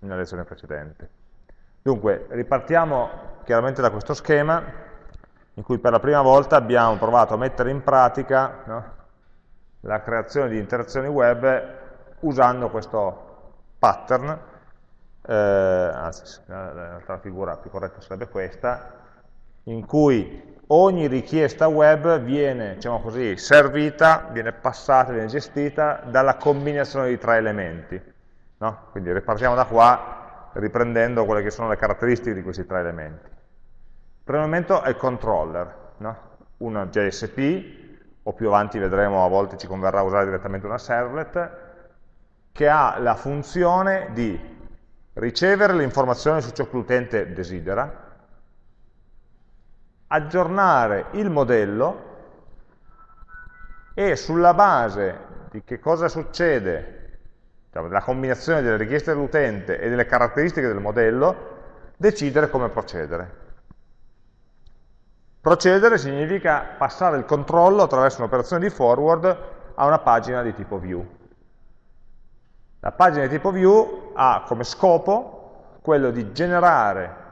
nella lezione precedente. Dunque, ripartiamo chiaramente da questo schema in cui per la prima volta abbiamo provato a mettere in pratica no, la creazione di interazioni web usando questo pattern, eh, anzi la figura più corretta sarebbe questa, in cui ogni richiesta web viene, diciamo così, servita, viene passata, viene gestita dalla combinazione di tre elementi. No? Quindi ripartiamo da qua riprendendo quelle che sono le caratteristiche di questi tre elementi. Il primo elemento è il controller, no? una JSP, o più avanti vedremo a volte ci converrà usare direttamente una servlet, che ha la funzione di ricevere le informazioni su ciò che l'utente desidera, aggiornare il modello e sulla base di che cosa succede, diciamo, della combinazione delle richieste dell'utente e delle caratteristiche del modello, decidere come procedere. Procedere significa passare il controllo attraverso un'operazione di forward a una pagina di tipo view. La pagina di tipo view ha come scopo quello di generare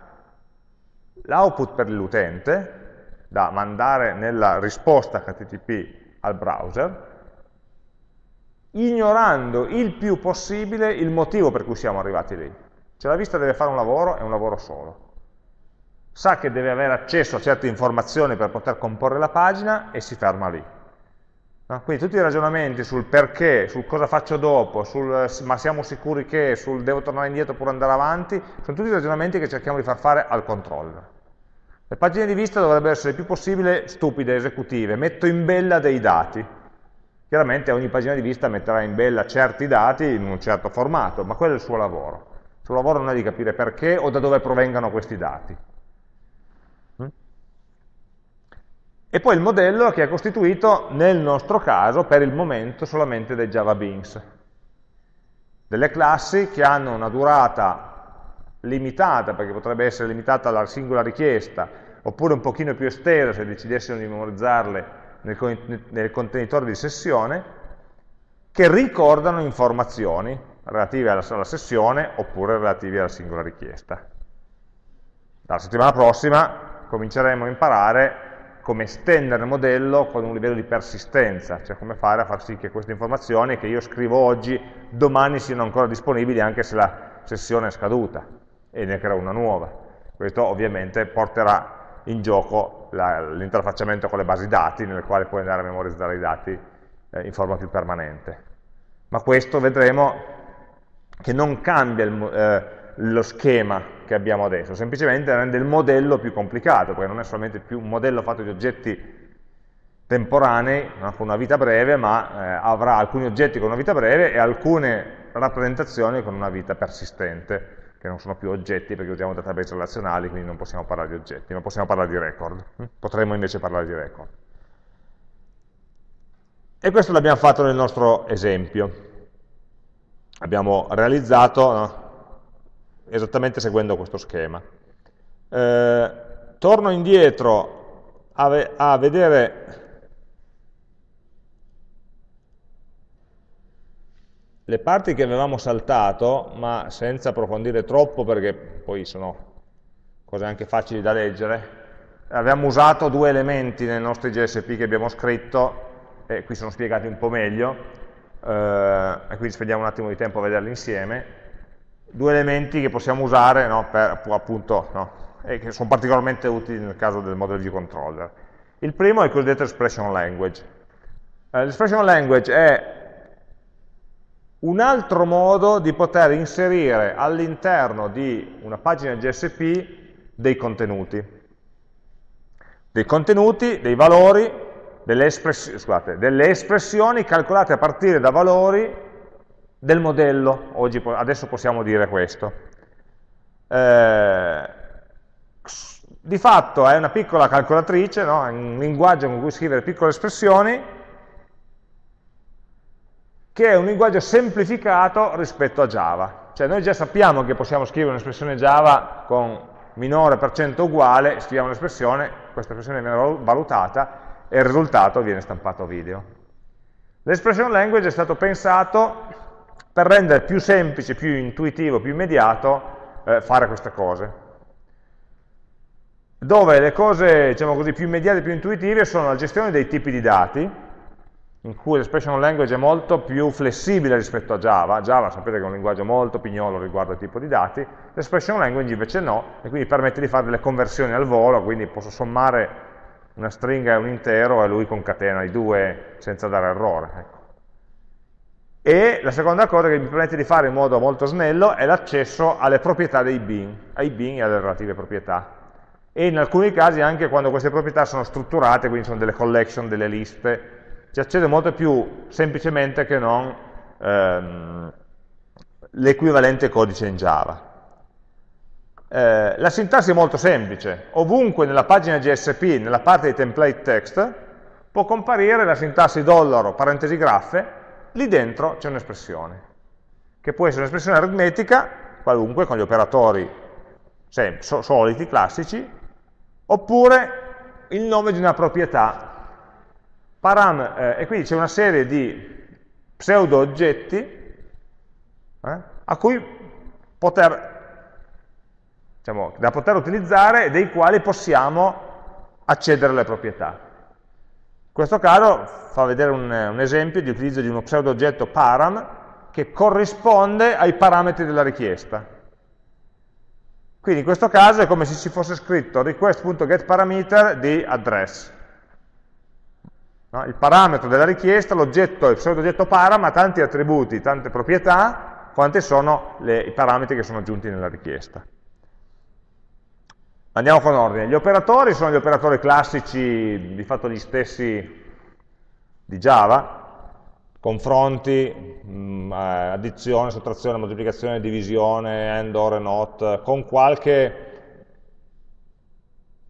l'output per l'utente, da mandare nella risposta HTTP al browser, ignorando il più possibile il motivo per cui siamo arrivati lì. Cioè la vista deve fare un lavoro, è un lavoro solo. Sa che deve avere accesso a certe informazioni per poter comporre la pagina e si ferma lì. No? Quindi tutti i ragionamenti sul perché, sul cosa faccio dopo, sul ma siamo sicuri che, sul devo tornare indietro oppure andare avanti, sono tutti ragionamenti che cerchiamo di far fare al controller. Le pagine di vista dovrebbero essere il più possibile stupide, esecutive, metto in bella dei dati. Chiaramente ogni pagina di vista metterà in bella certi dati in un certo formato, ma quello è il suo lavoro. Il suo lavoro non è di capire perché o da dove provengano questi dati. Mm? E poi il modello che è costituito, nel nostro caso, per il momento, solamente dai Java Beans. Delle classi che hanno una durata limitata, perché potrebbe essere limitata alla singola richiesta, oppure un pochino più estesa se decidessimo di memorizzarle nel, nel contenitore di sessione, che ricordano informazioni relative alla, alla sessione oppure relative alla singola richiesta. Dalla settimana prossima cominceremo a imparare come estendere il modello con un livello di persistenza, cioè come fare a far sì che queste informazioni che io scrivo oggi, domani siano ancora disponibili anche se la sessione è scaduta e ne creo una nuova. Questo ovviamente porterà in gioco l'interfacciamento con le basi dati, nelle quali puoi andare a memorizzare i dati eh, in forma più permanente. Ma questo vedremo che non cambia il, eh, lo schema che abbiamo adesso, semplicemente rende il modello più complicato, perché non è solamente più un modello fatto di oggetti temporanei, con una vita breve, ma eh, avrà alcuni oggetti con una vita breve e alcune rappresentazioni con una vita persistente che non sono più oggetti perché usiamo database relazionali, quindi non possiamo parlare di oggetti, ma possiamo parlare di record. Potremmo invece parlare di record. E questo l'abbiamo fatto nel nostro esempio. Abbiamo realizzato no, esattamente seguendo questo schema. Eh, torno indietro a, a vedere le parti che avevamo saltato, ma senza approfondire troppo perché poi sono cose anche facili da leggere, abbiamo usato due elementi nei nostri GSP che abbiamo scritto, e qui sono spiegati un po' meglio, eh, e quindi spendiamo un attimo di tempo a vederli insieme, due elementi che possiamo usare no, per, appunto, no, e che sono particolarmente utili nel caso del modello di controller. Il primo è il cosiddetto expression language. Eh, l'expression language è un altro modo di poter inserire all'interno di una pagina GSP dei contenuti. Dei contenuti, dei valori, delle, espress scusate, delle espressioni calcolate a partire da valori del modello. Oggi, adesso possiamo dire questo. Eh, di fatto è una piccola calcolatrice, no? un linguaggio con cui scrivere piccole espressioni, che è un linguaggio semplificato rispetto a Java. Cioè noi già sappiamo che possiamo scrivere un'espressione Java con minore per cento uguale, scriviamo un'espressione, questa espressione viene valutata e il risultato viene stampato a video. L'expression language è stato pensato per rendere più semplice, più intuitivo, più immediato eh, fare queste cose. Dove le cose diciamo così, più immediate e più intuitive sono la gestione dei tipi di dati, in cui l'expression language è molto più flessibile rispetto a Java. Java sapete che è un linguaggio molto pignolo riguardo al tipo di dati, l'expression language invece no, e quindi permette di fare delle conversioni al volo, quindi posso sommare una stringa e un intero e lui concatena i due senza dare errore. Ecco. E la seconda cosa che mi permette di fare in modo molto snello è l'accesso alle proprietà dei bin, ai bin e alle relative proprietà. E in alcuni casi anche quando queste proprietà sono strutturate, quindi sono delle collection, delle liste, ci accede molto più semplicemente che non ehm, l'equivalente codice in Java. Eh, la sintassi è molto semplice, ovunque nella pagina GSP, nella parte di template text, può comparire la sintassi dollaro, parentesi graffe, lì dentro c'è un'espressione, che può essere un'espressione aritmetica, qualunque, con gli operatori soliti, classici, oppure il nome di una proprietà Param, eh, e quindi c'è una serie di pseudo oggetti eh, a cui poter, diciamo, da poter utilizzare e dei quali possiamo accedere alle proprietà. In questo caso fa vedere un, un esempio di utilizzo di uno pseudo oggetto param che corrisponde ai parametri della richiesta. Quindi in questo caso è come se ci fosse scritto request.getParameter di address. No? Il parametro della richiesta, l'oggetto, il pseudo oggetto param ha tanti attributi, tante proprietà, quante sono le, i parametri che sono aggiunti nella richiesta. Andiamo con ordine. Gli operatori sono gli operatori classici, di fatto gli stessi di Java, confronti, mm, addizione, sottrazione, moltiplicazione, divisione, AND, OR NOT, con qualche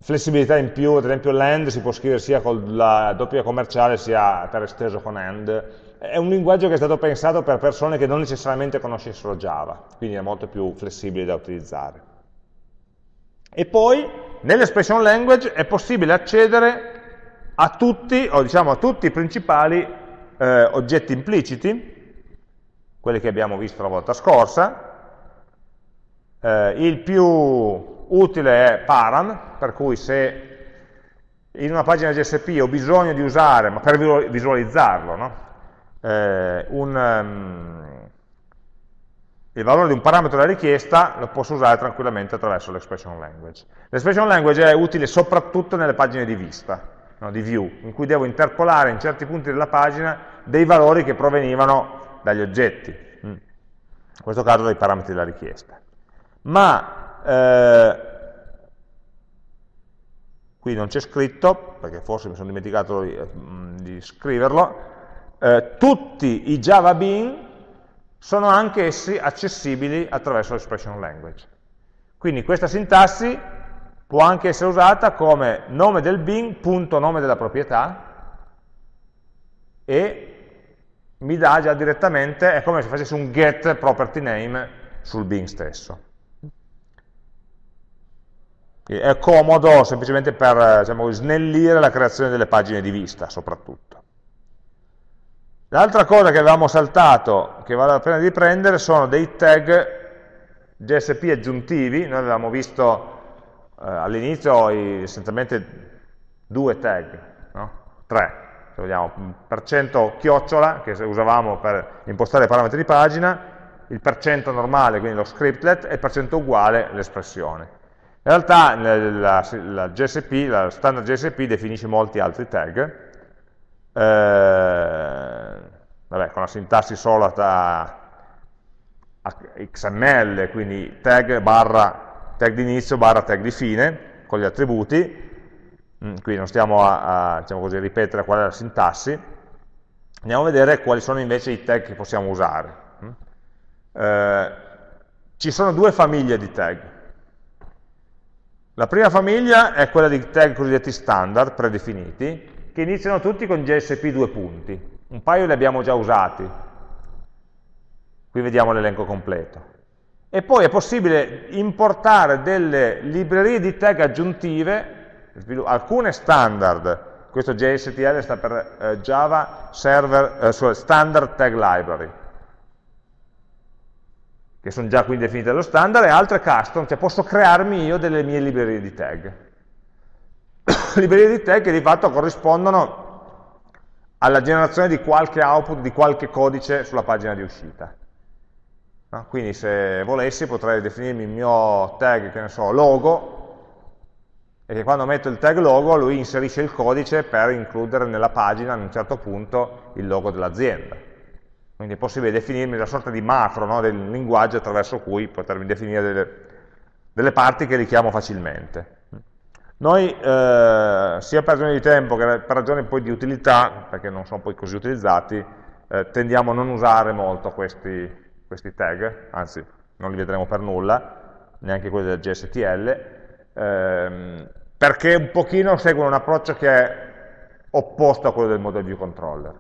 flessibilità in più, ad esempio l'AND si può scrivere sia con la doppia commerciale sia per esteso con AND, è un linguaggio che è stato pensato per persone che non necessariamente conoscessero Java, quindi è molto più flessibile da utilizzare. E poi nell'expression language è possibile accedere a tutti, o diciamo a tutti i principali eh, oggetti impliciti, quelli che abbiamo visto la volta scorsa, eh, il più utile è param, per cui se in una pagina GSP ho bisogno di usare, ma per visualizzarlo, no? eh, un, um, il valore di un parametro della richiesta lo posso usare tranquillamente attraverso l'expression language. L'expression language è utile soprattutto nelle pagine di vista, no, di view, in cui devo interpolare in certi punti della pagina dei valori che provenivano dagli oggetti, mm. in questo caso dai parametri della richiesta. Ma eh, qui non c'è scritto, perché forse mi sono dimenticato di, mm, di scriverlo, eh, tutti i Java Bean sono anche essi accessibili attraverso l'expression language. Quindi questa sintassi può anche essere usata come nome del bin, punto nome della proprietà, e mi dà già direttamente, è come se facesse un get property name sul bin stesso. È comodo semplicemente per diciamo, snellire la creazione delle pagine di vista, soprattutto. L'altra cosa che avevamo saltato, che vale la pena di prendere, sono dei tag GSP aggiuntivi. Noi avevamo visto eh, all'inizio essenzialmente due tag, no? tre, se vogliamo, per cento chiocciola, che usavamo per impostare i parametri di pagina, il percento normale, quindi lo scriptlet, e il percento uguale, l'espressione. In realtà la, la, GSP, la standard GSP definisce molti altri tag, eh, vabbè, con la sintassi solata XML, quindi tag barra tag di inizio barra tag di fine, con gli attributi, mm, qui non stiamo a, a diciamo così, ripetere qual è la sintassi, andiamo a vedere quali sono invece i tag che possiamo usare. Mm. Eh, ci sono due famiglie di tag, la prima famiglia è quella di tag cosiddetti standard, predefiniti, che iniziano tutti con JSP due punti. Un paio li abbiamo già usati. Qui vediamo l'elenco completo. E poi è possibile importare delle librerie di tag aggiuntive, alcune standard, questo JSTL sta per eh, Java Server, eh, Standard Tag Library, che sono già quindi definite dallo standard, e altre custom, cioè posso crearmi io delle mie librerie di tag. librerie di tag che di fatto corrispondono alla generazione di qualche output, di qualche codice sulla pagina di uscita. No? Quindi se volessi potrei definirmi il mio tag, che ne so, logo, e che quando metto il tag logo lui inserisce il codice per includere nella pagina a un certo punto il logo dell'azienda. Quindi è possibile definirmi una sorta di macro no, del linguaggio attraverso cui potermi definire delle, delle parti che richiamo facilmente. Noi, eh, sia per ragioni di tempo che per ragioni poi di utilità, perché non sono poi così utilizzati, eh, tendiamo a non usare molto questi, questi tag, anzi non li vedremo per nulla, neanche quelli del GSTL, ehm, perché un pochino seguono un approccio che è opposto a quello del model view controller.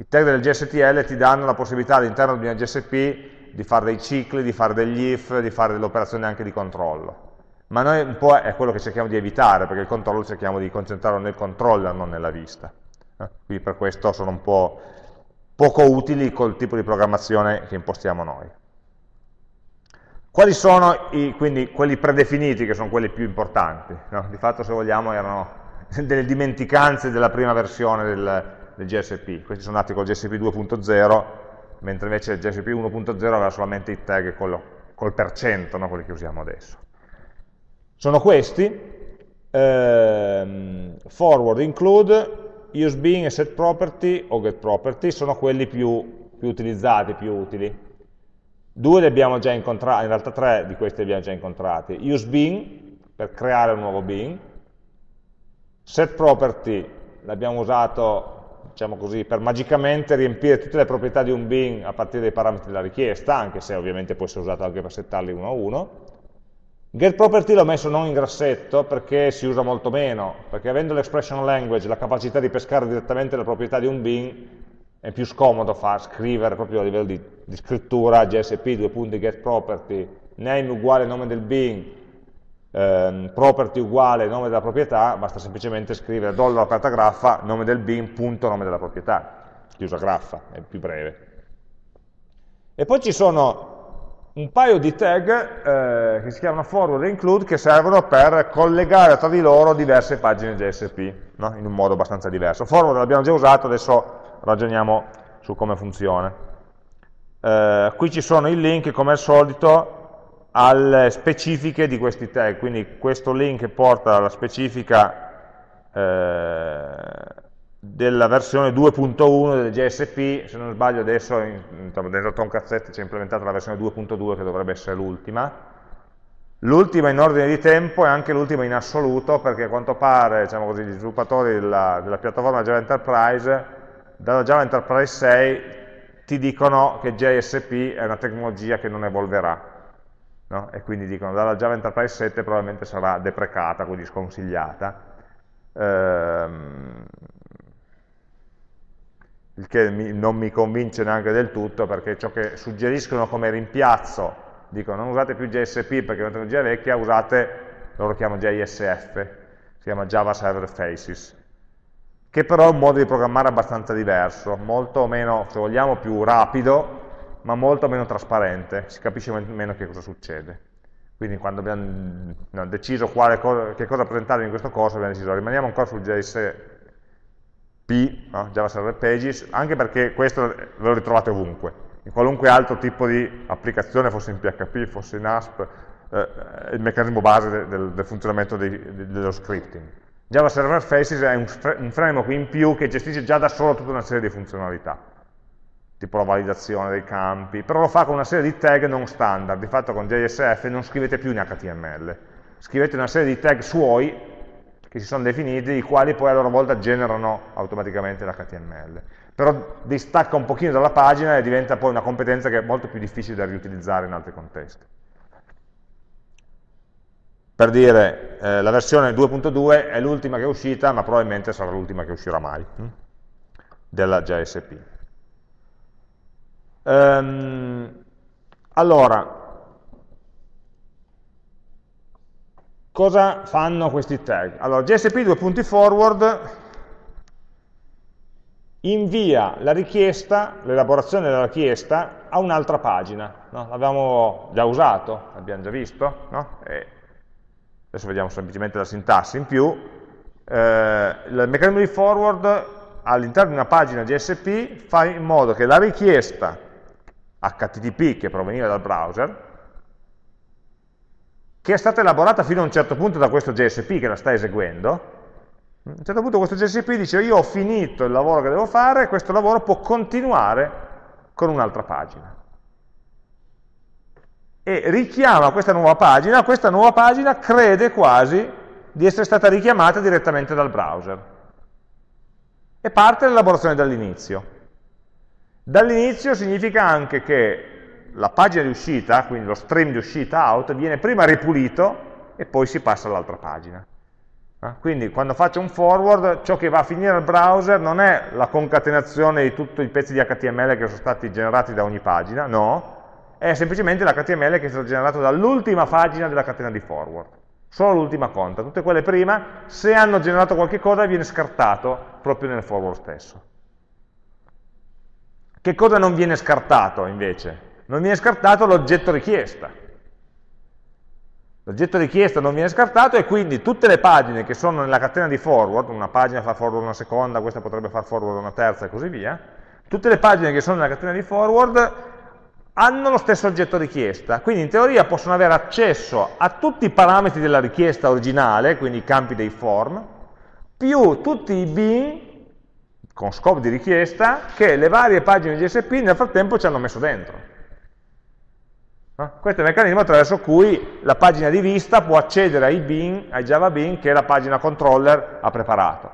I tag del GSTL ti danno la possibilità all'interno di una GSP di fare dei cicli, di fare degli if, di fare delle operazioni anche di controllo. Ma noi un po' è quello che cerchiamo di evitare, perché il controllo cerchiamo di concentrarlo nel controller, non nella vista. Eh? Quindi per questo sono un po' poco utili col tipo di programmazione che impostiamo noi. Quali sono i, quindi quelli predefiniti, che sono quelli più importanti? No? Di fatto, se vogliamo, erano delle dimenticanze della prima versione del, del GSP. Questi sono nati con GSP 2.0, mentre invece il GSP 1.0 aveva solamente i tag col, col percento, no? quelli che usiamo adesso. Sono questi, ehm, forward include, useBeing e setProperty o getProperty sono quelli più, più utilizzati, più utili. Due li abbiamo già incontrati, in realtà tre di questi li abbiamo già incontrati. useBeing, per creare un nuovo Being. setProperty l'abbiamo usato, diciamo così, per magicamente riempire tutte le proprietà di un Being a partire dai parametri della richiesta, anche se ovviamente può essere usato anche per settarli uno a uno. GetProperty l'ho messo non in grassetto perché si usa molto meno, perché avendo l'expression language, la capacità di pescare direttamente le proprietà di un bin, è più scomodo far scrivere proprio a livello di, di scrittura JSP, due punti getProperty, name uguale nome del bin, ehm, property uguale nome della proprietà, basta semplicemente scrivere dollaro aperta graffa, nome del bin, punto nome della proprietà, chiusa graffa, è più breve. E poi ci sono un paio di tag eh, che si chiamano forward e include che servono per collegare tra di loro diverse pagine JSP, no? in un modo abbastanza diverso. Forward l'abbiamo già usato, adesso ragioniamo su come funziona. Eh, qui ci sono i link, come al solito, alle specifiche di questi tag, quindi questo link porta alla specifica eh, della versione 2.1 del GSP, se non sbaglio adesso in, dentro Tomcat c'è implementata la versione 2.2 che dovrebbe essere l'ultima. L'ultima in ordine di tempo è anche l'ultima in assoluto perché a quanto pare diciamo così, gli sviluppatori della, della, piattaforma Java Enterprise dalla Java Enterprise 6 ti dicono che JSP è una tecnologia che non evolverà no? e quindi dicono dalla Java Enterprise 7 probabilmente sarà deprecata, quindi sconsigliata. Ehm, il che mi, non mi convince neanche del tutto, perché ciò che suggeriscono come rimpiazzo, dicono non usate più JSP perché è una tecnologia vecchia, usate, loro chiamano JSF, si chiama Java Server Faces, che però è un modo di programmare abbastanza diverso, molto meno, se vogliamo, più rapido, ma molto meno trasparente, si capisce meno che cosa succede. Quindi quando abbiamo no, deciso cosa, che cosa presentare in questo corso, abbiamo deciso rimaniamo ancora sul JSF P, no? Java Server Pages, anche perché questo lo ritrovate ovunque, in qualunque altro tipo di applicazione, fosse in PHP, fosse in ASP, eh, il meccanismo base de, del, del, funzionamento dei, de, dello scripting. Java Server Faces è un, un framework in più che gestisce già da solo tutta una serie di funzionalità, tipo la validazione dei campi, però lo fa con una serie di tag non standard, di fatto con JSF non scrivete più in HTML, scrivete una serie di tag suoi che si sono definiti, i quali poi a loro volta generano automaticamente l'HTML. Però distacca un pochino dalla pagina e diventa poi una competenza che è molto più difficile da riutilizzare in altri contesti. Per dire, eh, la versione 2.2 è l'ultima che è uscita, ma probabilmente sarà l'ultima che uscirà mai, hm? della JSP. Ehm, allora, Cosa fanno questi tag? Allora, JSP due punti forward invia la richiesta, l'elaborazione della richiesta a un'altra pagina. No? L'abbiamo già usato, l'abbiamo già visto, no? adesso vediamo semplicemente la sintassi in più. Eh, il meccanismo di forward all'interno di una pagina GSP fa in modo che la richiesta HTTP che proveniva dal browser, che è stata elaborata fino a un certo punto da questo GSP che la sta eseguendo, a un certo punto questo GSP dice io ho finito il lavoro che devo fare, questo lavoro può continuare con un'altra pagina. E richiama questa nuova pagina, questa nuova pagina crede quasi di essere stata richiamata direttamente dal browser. E parte l'elaborazione dall'inizio. Dall'inizio significa anche che la pagina di uscita, quindi lo stream di uscita out, viene prima ripulito e poi si passa all'altra pagina. Eh? Quindi quando faccio un forward, ciò che va a finire al browser non è la concatenazione di tutti i pezzi di HTML che sono stati generati da ogni pagina, no, è semplicemente l'HTML che è stato generato dall'ultima pagina della catena di forward. Solo l'ultima conta, tutte quelle prima, se hanno generato qualche cosa viene scartato proprio nel forward stesso. Che cosa non viene scartato invece? Non viene scartato l'oggetto richiesta. L'oggetto richiesta non viene scartato e quindi tutte le pagine che sono nella catena di forward, una pagina fa forward una seconda, questa potrebbe far forward una terza e così via, tutte le pagine che sono nella catena di forward hanno lo stesso oggetto richiesta, quindi in teoria possono avere accesso a tutti i parametri della richiesta originale, quindi i campi dei form, più tutti i bin con scopo di richiesta che le varie pagine GSP nel frattempo ci hanno messo dentro. No? Questo è il meccanismo attraverso cui la pagina di vista può accedere ai, bin, ai Java bin che la pagina controller ha preparato.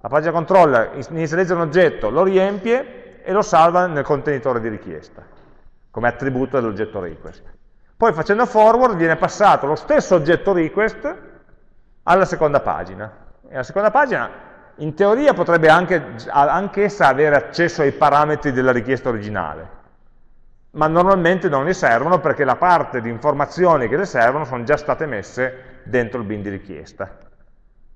La pagina controller inizializza un oggetto, lo riempie e lo salva nel contenitore di richiesta, come attributo dell'oggetto request. Poi facendo forward viene passato lo stesso oggetto request alla seconda pagina. E la seconda pagina in teoria potrebbe anche, essa avere accesso ai parametri della richiesta originale, ma normalmente non le servono perché la parte di informazioni che le servono sono già state messe dentro il bin di richiesta,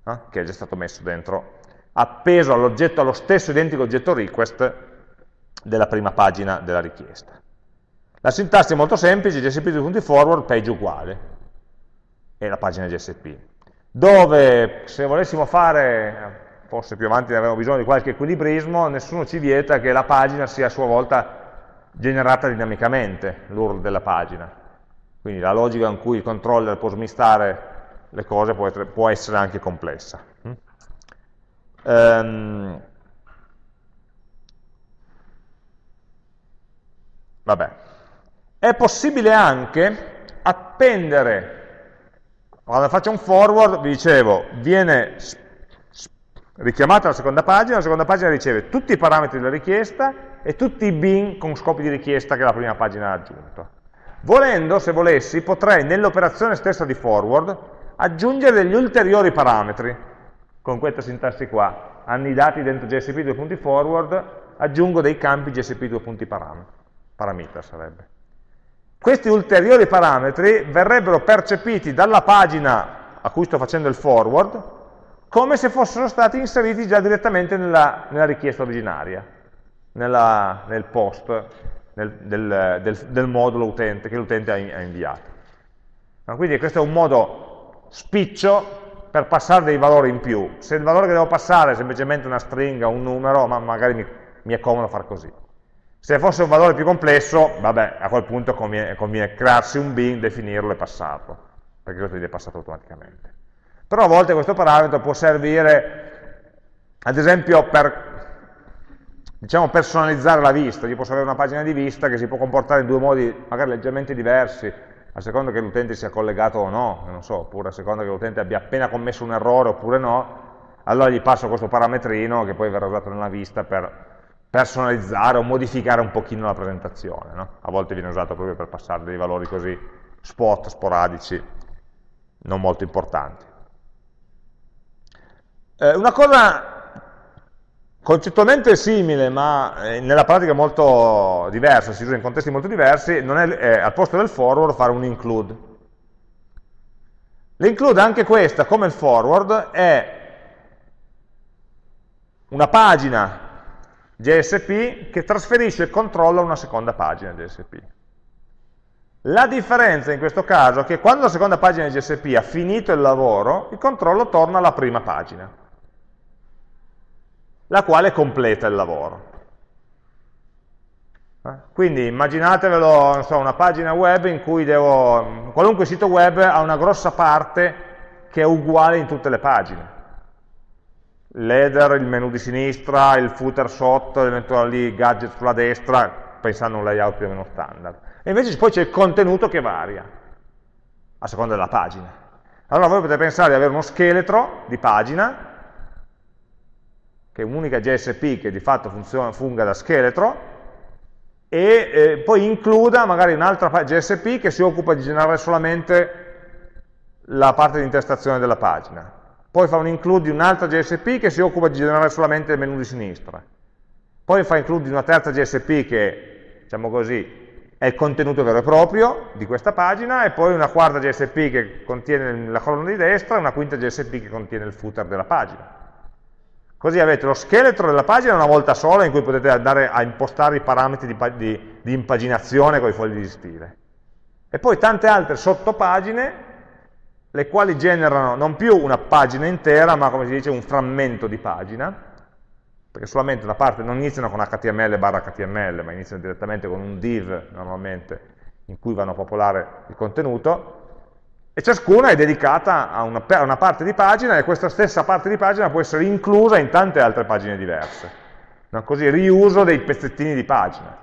eh? che è già stato messo dentro, appeso all'oggetto, allo stesso identico oggetto request della prima pagina della richiesta. La sintassi è molto semplice, gsp2.forward page uguale, e la pagina GSP, dove se volessimo fare, forse più avanti avremo bisogno di qualche equilibrismo, nessuno ci vieta che la pagina sia a sua volta generata dinamicamente l'URL della pagina. Quindi la logica in cui il controller può smistare le cose può essere, può essere anche complessa. Um, vabbè. È possibile anche appendere, quando faccio un forward, vi dicevo, viene richiamata la seconda pagina, la seconda pagina riceve tutti i parametri della richiesta e tutti i bin con scopi di richiesta che la prima pagina ha aggiunto. Volendo, se volessi, potrei nell'operazione stessa di forward aggiungere degli ulteriori parametri con questa sintassi qua, annidati dentro gsp 2.forward, aggiungo dei campi gsp 2.parameter sarebbe. Questi ulteriori parametri verrebbero percepiti dalla pagina a cui sto facendo il forward come se fossero stati inseriti già direttamente nella, nella richiesta originaria nella, nel post nel, del, del, del, modulo utente che l'utente ha, ha, inviato. Quindi questo è un modo spiccio per passare dei valori in più. Se il valore che devo passare è semplicemente una stringa, un numero, ma magari mi, mi è comodo far così. Se fosse un valore più complesso, vabbè, a quel punto conviene, conviene crearsi un bin, definirlo e passarlo, perché questo viene passato automaticamente. Però a volte questo parametro può servire, ad esempio, per diciamo, personalizzare la vista, io posso avere una pagina di vista che si può comportare in due modi magari leggermente diversi, a seconda che l'utente sia collegato o no, non so, oppure a seconda che l'utente abbia appena commesso un errore oppure no, allora gli passo questo parametrino che poi verrà usato nella vista per personalizzare o modificare un pochino la presentazione. No? A volte viene usato proprio per passare dei valori così spot, sporadici, non molto importanti. Eh, una cosa concettualmente simile, ma eh, nella pratica molto diversa, si usa in contesti molto diversi, non è, è al posto del forward fare un include. L'include anche questa, come il forward, è una pagina JSP che trasferisce il controllo a una seconda pagina JSP. La differenza in questo caso è che quando la seconda pagina JSP ha finito il lavoro, il controllo torna alla prima pagina, la quale completa il lavoro. Eh? Quindi immaginatevelo, so, una pagina web in cui devo, qualunque sito web ha una grossa parte che è uguale in tutte le pagine. L'header, il menu di sinistra, il footer sotto, eventuali gadget sulla destra, pensando a un layout più o meno standard. E invece poi c'è il contenuto che varia, a seconda della pagina. Allora voi potete pensare di avere uno scheletro di pagina, che è un'unica JSP che di fatto funziona, funga da scheletro, e eh, poi includa magari un'altra JSP che si occupa di generare solamente la parte di intestazione della pagina. Poi fa un include di un'altra JSP che si occupa di generare solamente il menu di sinistra. Poi fa include di una terza JSP che, diciamo così, è il contenuto vero e proprio di questa pagina, e poi una quarta JSP che contiene la colonna di destra e una quinta JSP che contiene il footer della pagina. Così avete lo scheletro della pagina una volta sola in cui potete andare a impostare i parametri di, di, di impaginazione con i fogli di stile. E poi tante altre sottopagine le quali generano non più una pagina intera, ma come si dice un frammento di pagina, perché solamente una parte non iniziano con HTML barra HTML, ma iniziano direttamente con un div normalmente in cui vanno a popolare il contenuto, e ciascuna è dedicata a una, a una parte di pagina e questa stessa parte di pagina può essere inclusa in tante altre pagine diverse. No? Così riuso dei pezzettini di pagina,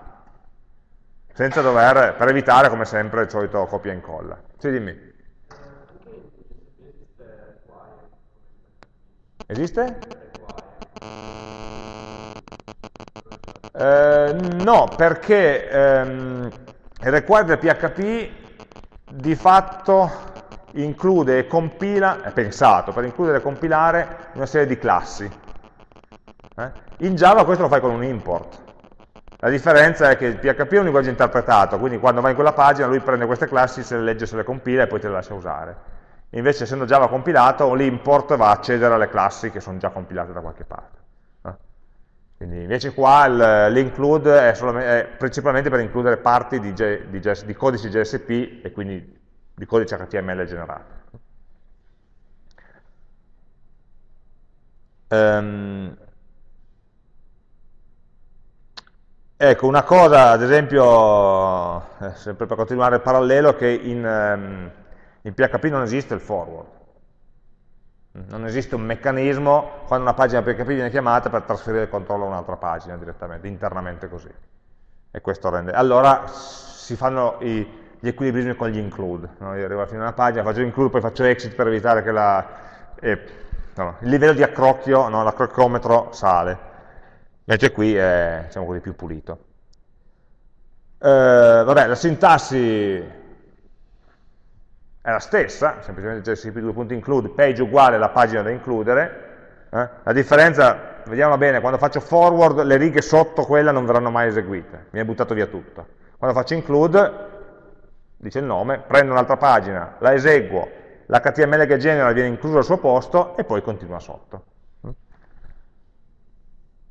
senza dover, per evitare come sempre il solito copia e incolla. Sì, dimmi. Esiste? Eh, no, perché ehm, il required PHP di fatto include e compila, è pensato per includere e compilare una serie di classi. Eh? In Java questo lo fai con un import. La differenza è che il PHP è un linguaggio interpretato, quindi quando vai in quella pagina lui prende queste classi, se le legge, se le compila e poi te le lascia usare invece essendo Java compilato l'import va a accedere alle classi che sono già compilate da qualche parte. Eh? Quindi invece qua l'include è, è, principalmente per includere parti di, di, di codici JSP e quindi di codice HTML generato. Um, ecco, una cosa, ad esempio, eh, sempre per continuare il parallelo, che in, um, in PHP non esiste il forward. Non esiste un meccanismo quando una pagina PHP viene chiamata per trasferire il controllo a un'altra pagina direttamente, internamente così. E questo rende. Allora si fanno i, gli equilibrismi con gli include. No? Io arrivo alla fine una pagina, faccio include, poi faccio exit per evitare che la, eh, no, il livello di accrocchio, no, l'accrocchiometro sale. Invece qui è diciamo così, più pulito. Eh, vabbè, la sintassi è la stessa, semplicemente jsp2.include, page uguale alla pagina da includere, eh? la differenza, vediamo bene, quando faccio forward le righe sotto quella non verranno mai eseguite, mi è buttato via tutto. Quando faccio include, dice il nome, prendo un'altra pagina, la eseguo, l'HTML che genera viene incluso al suo posto e poi continua sotto.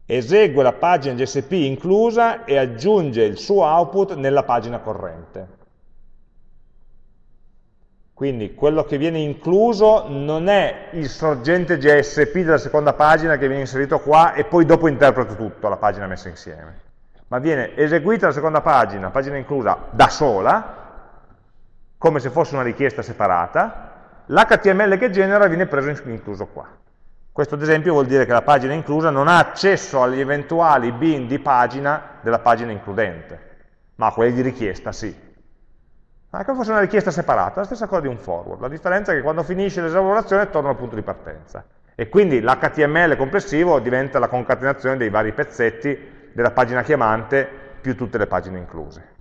Esegue la pagina JSP inclusa e aggiunge il suo output nella pagina corrente. Quindi quello che viene incluso non è il sorgente JSP della seconda pagina che viene inserito qua e poi dopo interpreto tutto, la pagina messa insieme. Ma viene eseguita la seconda pagina, pagina inclusa, da sola, come se fosse una richiesta separata, l'HTML che genera viene preso incluso qua. Questo ad esempio vuol dire che la pagina inclusa non ha accesso agli eventuali bin di pagina della pagina includente, ma a quelli di richiesta sì. Ma come fosse una richiesta separata, la stessa cosa di un forward. La differenza è che quando finisce l'esaminazione torna al punto di partenza. E quindi l'HTML complessivo diventa la concatenazione dei vari pezzetti della pagina chiamante più tutte le pagine incluse.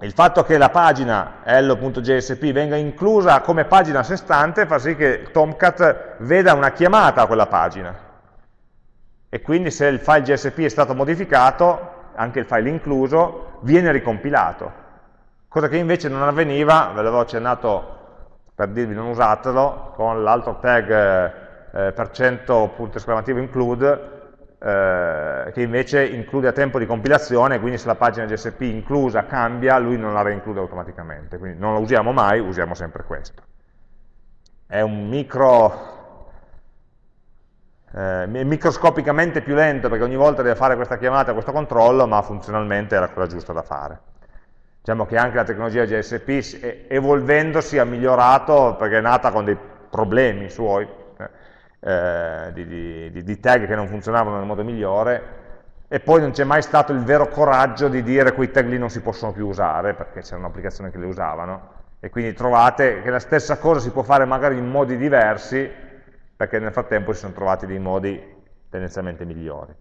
Il fatto che la pagina hello.jsp venga inclusa come pagina a sé stante fa sì che Tomcat veda una chiamata a quella pagina. E quindi se il file JSP è stato modificato, anche il file incluso, viene ricompilato. Cosa che invece non avveniva, ve l'avevo accennato per dirvi non usatelo, con l'altro tag eh, per cento punto esclamativo include, eh, che invece include a tempo di compilazione, quindi se la pagina GSP inclusa cambia, lui non la reinclude automaticamente, quindi non la usiamo mai, usiamo sempre questo. È un micro, eh, microscopicamente più lento perché ogni volta deve fare questa chiamata, questo controllo, ma funzionalmente è la cosa giusta da fare. Diciamo che anche la tecnologia GSP evolvendosi ha migliorato perché è nata con dei problemi suoi, eh, di, di, di, tag che non funzionavano nel modo migliore e poi non c'è mai stato il vero coraggio di dire quei tag lì non si possono più usare perché c'erano applicazioni che le usavano. E quindi trovate che la stessa cosa si può fare magari in modi diversi perché nel frattempo si sono trovati dei modi tendenzialmente migliori.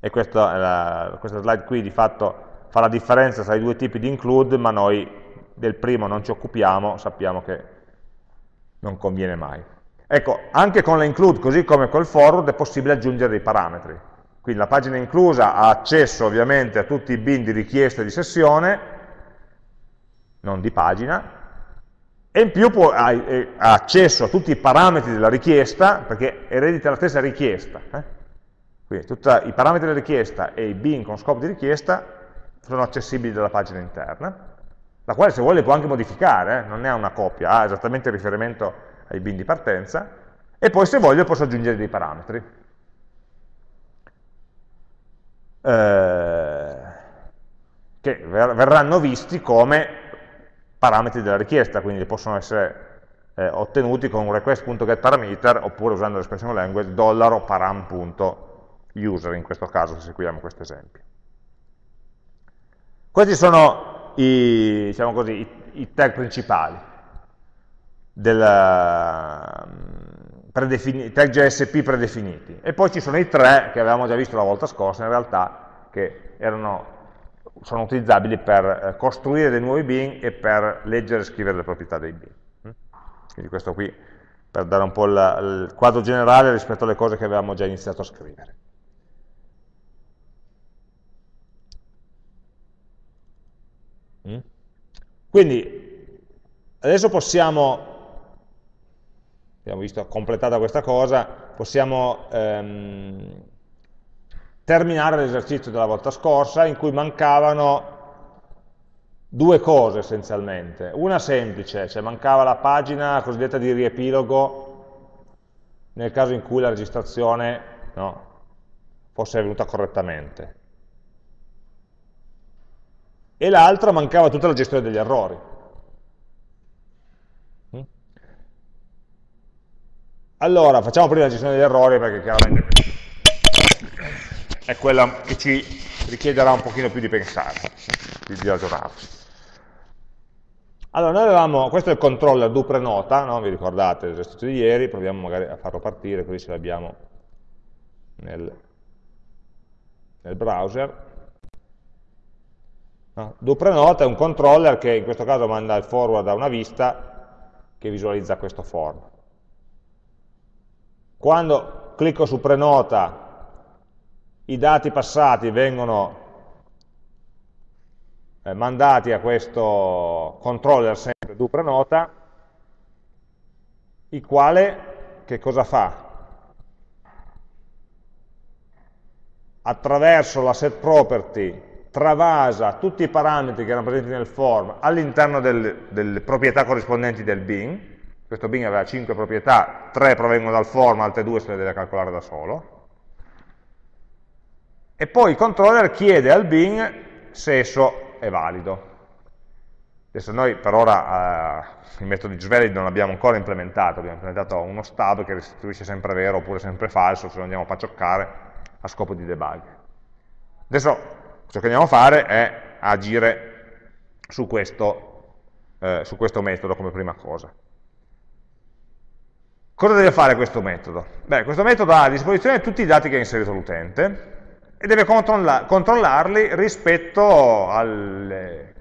E questa, questa slide qui di fatto fa la differenza tra i due tipi di include ma noi del primo non ci occupiamo sappiamo che non conviene mai Ecco, anche con la include, così come col forward, è possibile aggiungere dei parametri. Quindi la pagina inclusa ha accesso ovviamente a tutti i bin di richiesta di sessione, non di pagina, e in più può, ha, ha, accesso a tutti i parametri della richiesta, perché eredita la stessa richiesta. Eh? Quindi tutti i parametri della richiesta e i bin con scopo di richiesta sono accessibili dalla pagina interna, la quale se vuole può anche modificare, eh? non è una copia, ha esattamente riferimento ai bin di partenza, e poi se voglio posso aggiungere dei parametri. Eh, che verranno visti come parametri della richiesta, quindi possono essere eh, ottenuti con un request.getParameter oppure usando l'espressione language param.user in questo caso se seguiamo questo esempio. Questi sono i, diciamo così, i, i tag principali del tag JSP predefiniti. E poi ci sono i tre che avevamo già visto la volta scorsa, in realtà, che erano, sono utilizzabili per eh, costruire dei nuovi bin e per leggere e scrivere le proprietà dei bin. Mm? Quindi questo qui per dare un po' il, il quadro generale rispetto alle cose che avevamo già iniziato a scrivere. Mm? Quindi adesso possiamo abbiamo visto completata questa cosa, possiamo ehm, terminare l'esercizio della volta scorsa in cui mancavano due cose essenzialmente. Una semplice, cioè mancava la pagina cosiddetta di riepilogo nel caso in cui la registrazione no, fosse avvenuta correttamente. E l'altra mancava tutta la gestione degli errori. Allora, facciamo prima la gestione degli errori perché chiaramente è quella che ci richiederà un pochino più di pensare, di, di ragionarci. Allora, noi avevamo, questo è il controller do prenota, no? vi ricordate l'esercizio di ieri, proviamo magari a farlo partire così ce l'abbiamo nel, nel, browser. No? Do prenota è un controller che in questo caso manda il forward a una vista che visualizza questo form. Quando clicco su prenota, i dati passati vengono eh, mandati a questo controller sempre do prenota, il quale che cosa fa? Attraverso la set property travasa tutti i parametri che erano presenti nel form all'interno del, delle proprietà corrispondenti del bin, questo bin aveva 5 proprietà, 3 provengono dal form, altre 2 se le deve calcolare da solo, e poi il controller chiede al bin se esso è valido. Adesso noi per ora eh, il metodo di JValid non l'abbiamo ancora implementato, abbiamo implementato uno stub che restituisce sempre vero oppure sempre falso, se lo andiamo a paccioccare a scopo di debug. Adesso ciò che andiamo a fare è agire su questo, eh, su questo metodo come prima cosa. Cosa deve fare questo metodo? Beh, questo metodo ha a disposizione tutti i dati che ha inserito l'utente e deve controlla controllarli rispetto alle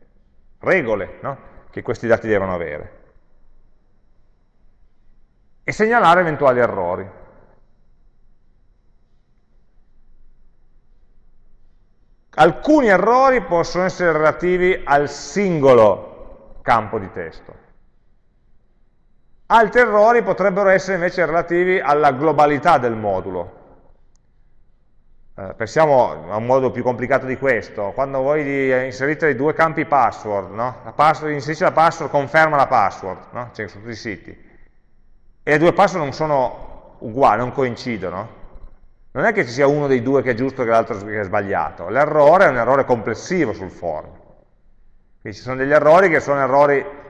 regole no? che questi dati devono avere e segnalare eventuali errori. Alcuni errori possono essere relativi al singolo campo di testo, Altri errori potrebbero essere invece relativi alla globalità del modulo. eh, pensiamo a un modo più complicato di questo, quando voi inserite due campi password, no? la password, inserisce la password, conferma la password, no? cioè su tutti i siti, e le due password non sono uguali, non coincidono, non è che ci sia uno dei due che è giusto e l'altro che è sbagliato, l'errore è un errore complessivo sul form. Quindi ci sono degli errori che sono errori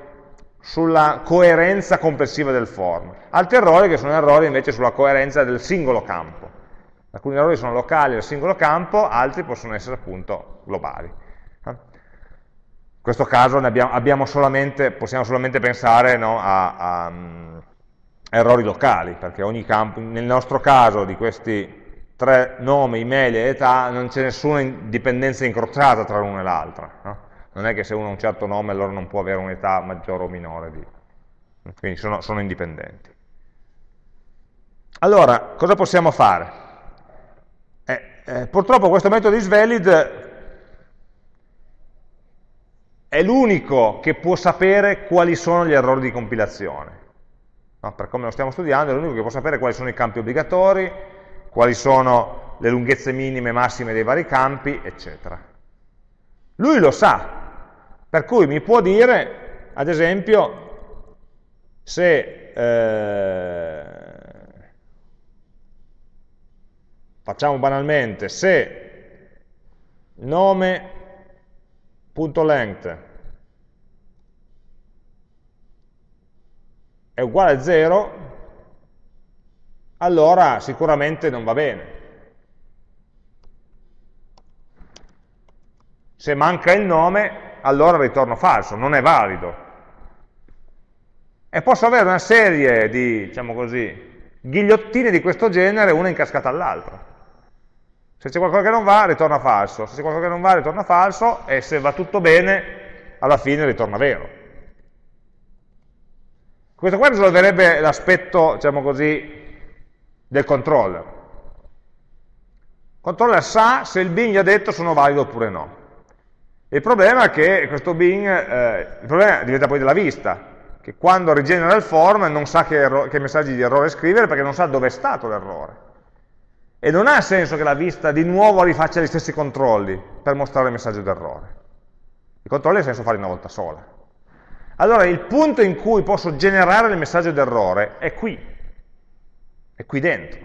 sulla coerenza complessiva del form, altri errori che sono errori invece sulla coerenza del singolo campo. Alcuni errori sono locali al singolo campo, altri possono essere appunto globali. In questo caso abbiamo, abbiamo solamente, possiamo solamente pensare no, a, a, a, errori locali, perché ogni campo, nel nostro caso di questi tre nomi, email e età, non c'è nessuna dipendenza incrociata tra l'una e l'altra. No? Non è che se uno ha un certo nome allora non può avere un'età maggiore o minore, di... quindi sono, sono indipendenti. Allora, cosa possiamo fare? Eh, purtroppo questo metodo isValid è l'unico che può sapere quali sono gli errori di compilazione. No, per come lo stiamo studiando, è l'unico che può sapere quali sono i campi obbligatori, quali sono le lunghezze minime e massime dei vari campi, eccetera. Lui lo sa, per cui mi può dire, ad esempio, se eh, facciamo banalmente, se nome.length è uguale a 0, allora sicuramente non va bene. Se manca il nome, allora ritorno falso, non è valido. E posso avere una serie di, diciamo così, ghigliottine di questo genere, una incascata all'altra. Se c'è qualcosa che non va, ritorna falso. Se c'è qualcosa che non va, ritorna falso. E se va tutto bene, alla fine ritorna vero. Questo qua risolverebbe l'aspetto, diciamo così, del controller. Il controller sa se il bin gli ha detto sono valido oppure no. Il problema è che questo bin, eh, il problema diventa poi della vista, che quando rigenera il form non sa che, che messaggi di errore scrivere perché non sa dove è stato l'errore. E non ha senso che la vista di nuovo rifaccia gli stessi controlli per mostrare il messaggio d'errore. I controlli ha senso farli una volta sola. Allora il punto in cui posso generare il messaggio d'errore è qui, è qui dentro.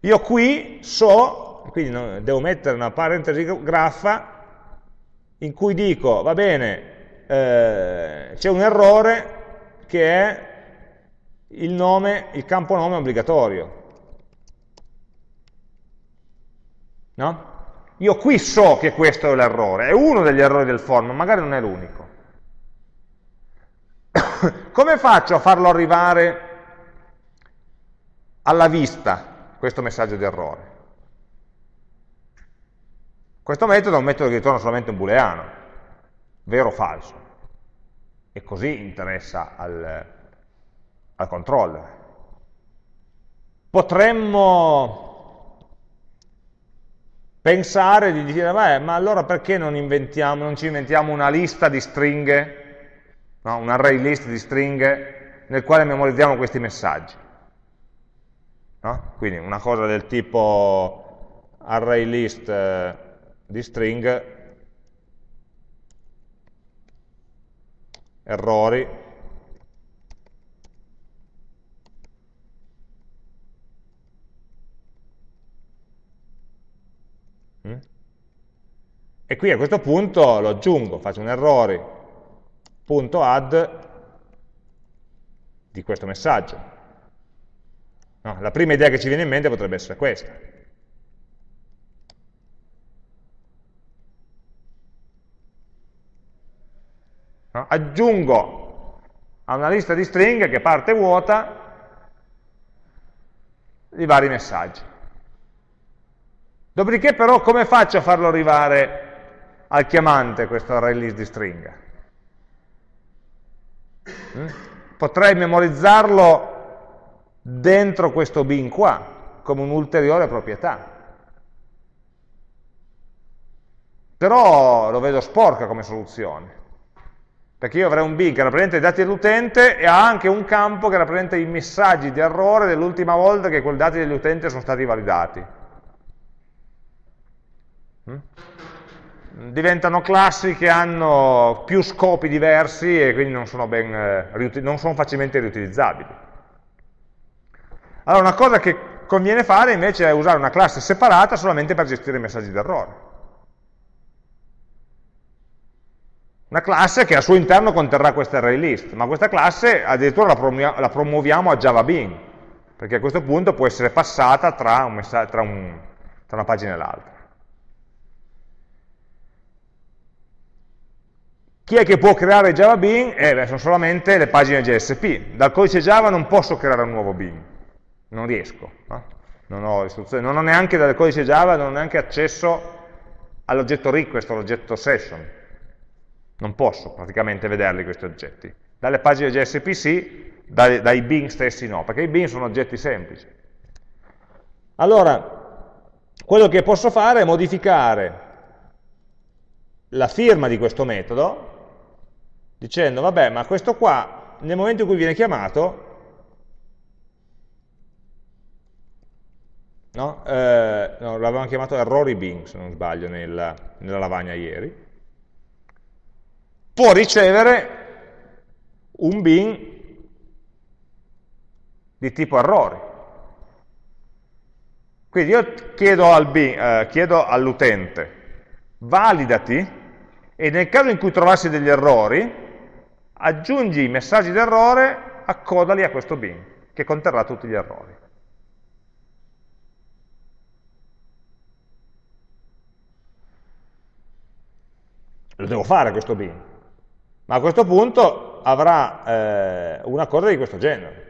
Io qui so, quindi devo mettere una parentesi graffa in cui dico, va bene, eh, c'è un errore che è il nome, il campo nome obbligatorio. No? Io qui so che questo è l'errore, è uno degli errori del form, magari non è l'unico. Come faccio a farlo arrivare alla vista, questo messaggio di errore? Questo metodo è un metodo che ritorna solamente un booleano, vero o falso, e così interessa al, al controller. Potremmo pensare di dire, beh, ma allora perché non, non ci inventiamo una lista di stringhe, no? un array list di stringhe nel quale memorizziamo questi messaggi? No? Quindi una cosa del tipo array list eh, di string, errori, E qui a questo punto lo aggiungo, faccio un errori.add di questo messaggio. No, la prima idea che ci viene in mente potrebbe essere questa. No, aggiungo a una lista di stringhe che parte vuota i vari messaggi. Dopodiché però come faccio a farlo arrivare al chiamante questo array list di stringa. Mm? Potrei memorizzarlo dentro questo bin qua, come un'ulteriore proprietà. Però lo vedo sporca come soluzione, perché io avrei un bin che rappresenta i dati dell'utente e ha anche un campo che rappresenta i messaggi di errore dell'ultima volta che quei dati dell'utente sono stati validati. Mm? Diventano classi che hanno più scopi diversi e quindi non sono, ben, eh, non sono facilmente riutilizzabili. Allora una cosa che conviene fare invece è usare una classe separata solamente per gestire i messaggi d'errore. Una classe che al suo interno conterrà questa array list, ma questa classe addirittura la, promuoviamo a Java Bean, perché a questo punto può essere passata tra, un tra, un, tra una pagina e l'altra. Chi è che può creare Java Bean? Eh, sono solamente le pagine JSP. Dal codice Java non posso creare un nuovo Bean, non riesco. No? Non, ho non ho neanche dal codice Java, non ho neanche accesso all'oggetto request, all'oggetto session. Non posso praticamente vederli questi oggetti. Dalle pagine JSP sì, dai, dai bin stessi no, perché i bin sono oggetti semplici. Allora, quello che posso fare è modificare la firma di questo metodo dicendo, vabbè, ma questo qua, nel momento in cui viene chiamato, no? Eh, no, l'avevamo chiamato errori bin, se non sbaglio, nella, nella lavagna ieri, può ricevere un bin di tipo errori. Quindi io chiedo, eh, all'utente, validati, e nel caso in cui trovassi degli errori, aggiungi i messaggi d'errore, accodali a questo bin, che conterrà tutti gli errori. Lo devo fare questo bin, ma a questo punto avrà eh, una cosa di questo genere.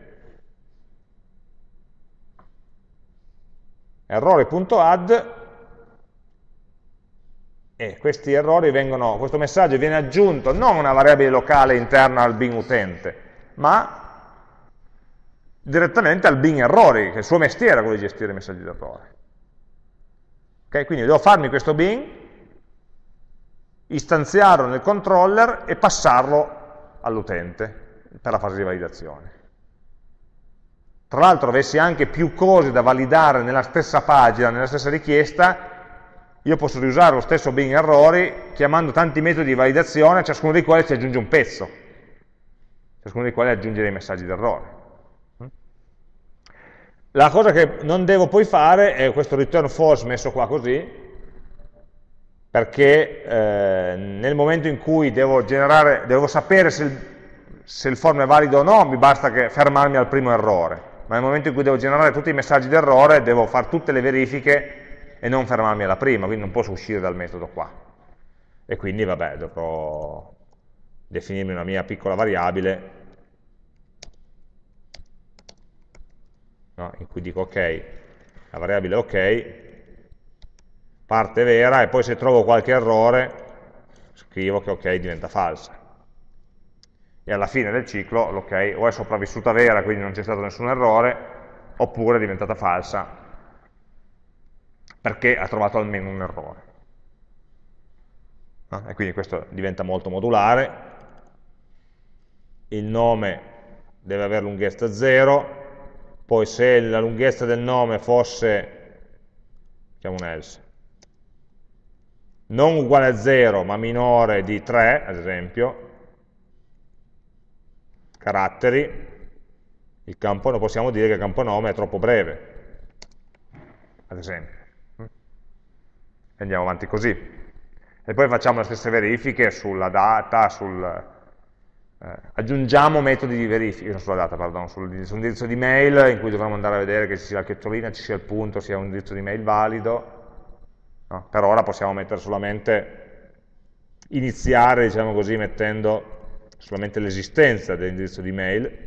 Errori.add e questi errori vengono, questo messaggio viene aggiunto non a una variabile locale interna al bin utente, ma direttamente al bin errori, che è il suo mestiere quello di gestire i messaggi d'errore. Okay? Quindi devo farmi questo bin istanziarlo nel controller e passarlo all'utente per la fase di validazione. Tra l'altro avessi anche più cose da validare nella stessa pagina, nella stessa richiesta, io posso riusare lo stesso bin errori chiamando tanti metodi di validazione, ciascuno dei quali si aggiunge un pezzo, ciascuno dei quali aggiunge dei messaggi d'errore. La cosa che non devo poi fare è questo return false messo qua così, perché eh, nel momento in cui devo, generare, devo sapere se il, se il, form è valido o no, mi basta fermarmi al primo errore, ma nel momento in cui devo generare tutti i messaggi d'errore, devo fare tutte le verifiche e non fermarmi alla prima, quindi non posso uscire dal metodo qua. E quindi, vabbè, dovrò definirmi una mia piccola variabile no, in cui dico ok, la variabile ok, parte vera e poi se trovo qualche errore scrivo che ok diventa falsa. E alla fine del ciclo l'ok o è sopravvissuta vera, quindi non c'è stato nessun errore, oppure è diventata falsa perché ha trovato almeno un errore. No? E quindi questo diventa molto modulare, il nome deve avere lunghezza 0, poi se la lunghezza del nome fosse, facciamo un else, non uguale a 0 ma minore di 3, ad esempio, caratteri, il campo, non possiamo dire che il campo nome è troppo breve, ad esempio. E andiamo avanti così. E poi facciamo le stesse verifiche sulla data, sul, eh, aggiungiamo metodi di verifica, sulla data, pardon, sul, sull'indirizzo di mail in cui dovremo andare a vedere che ci sia la chiocciolina, ci sia il punto, sia un indirizzo di mail valido, No? Per ora possiamo mettere solamente, iniziare, diciamo così, mettendo solamente l'esistenza dell'indirizzo di mail,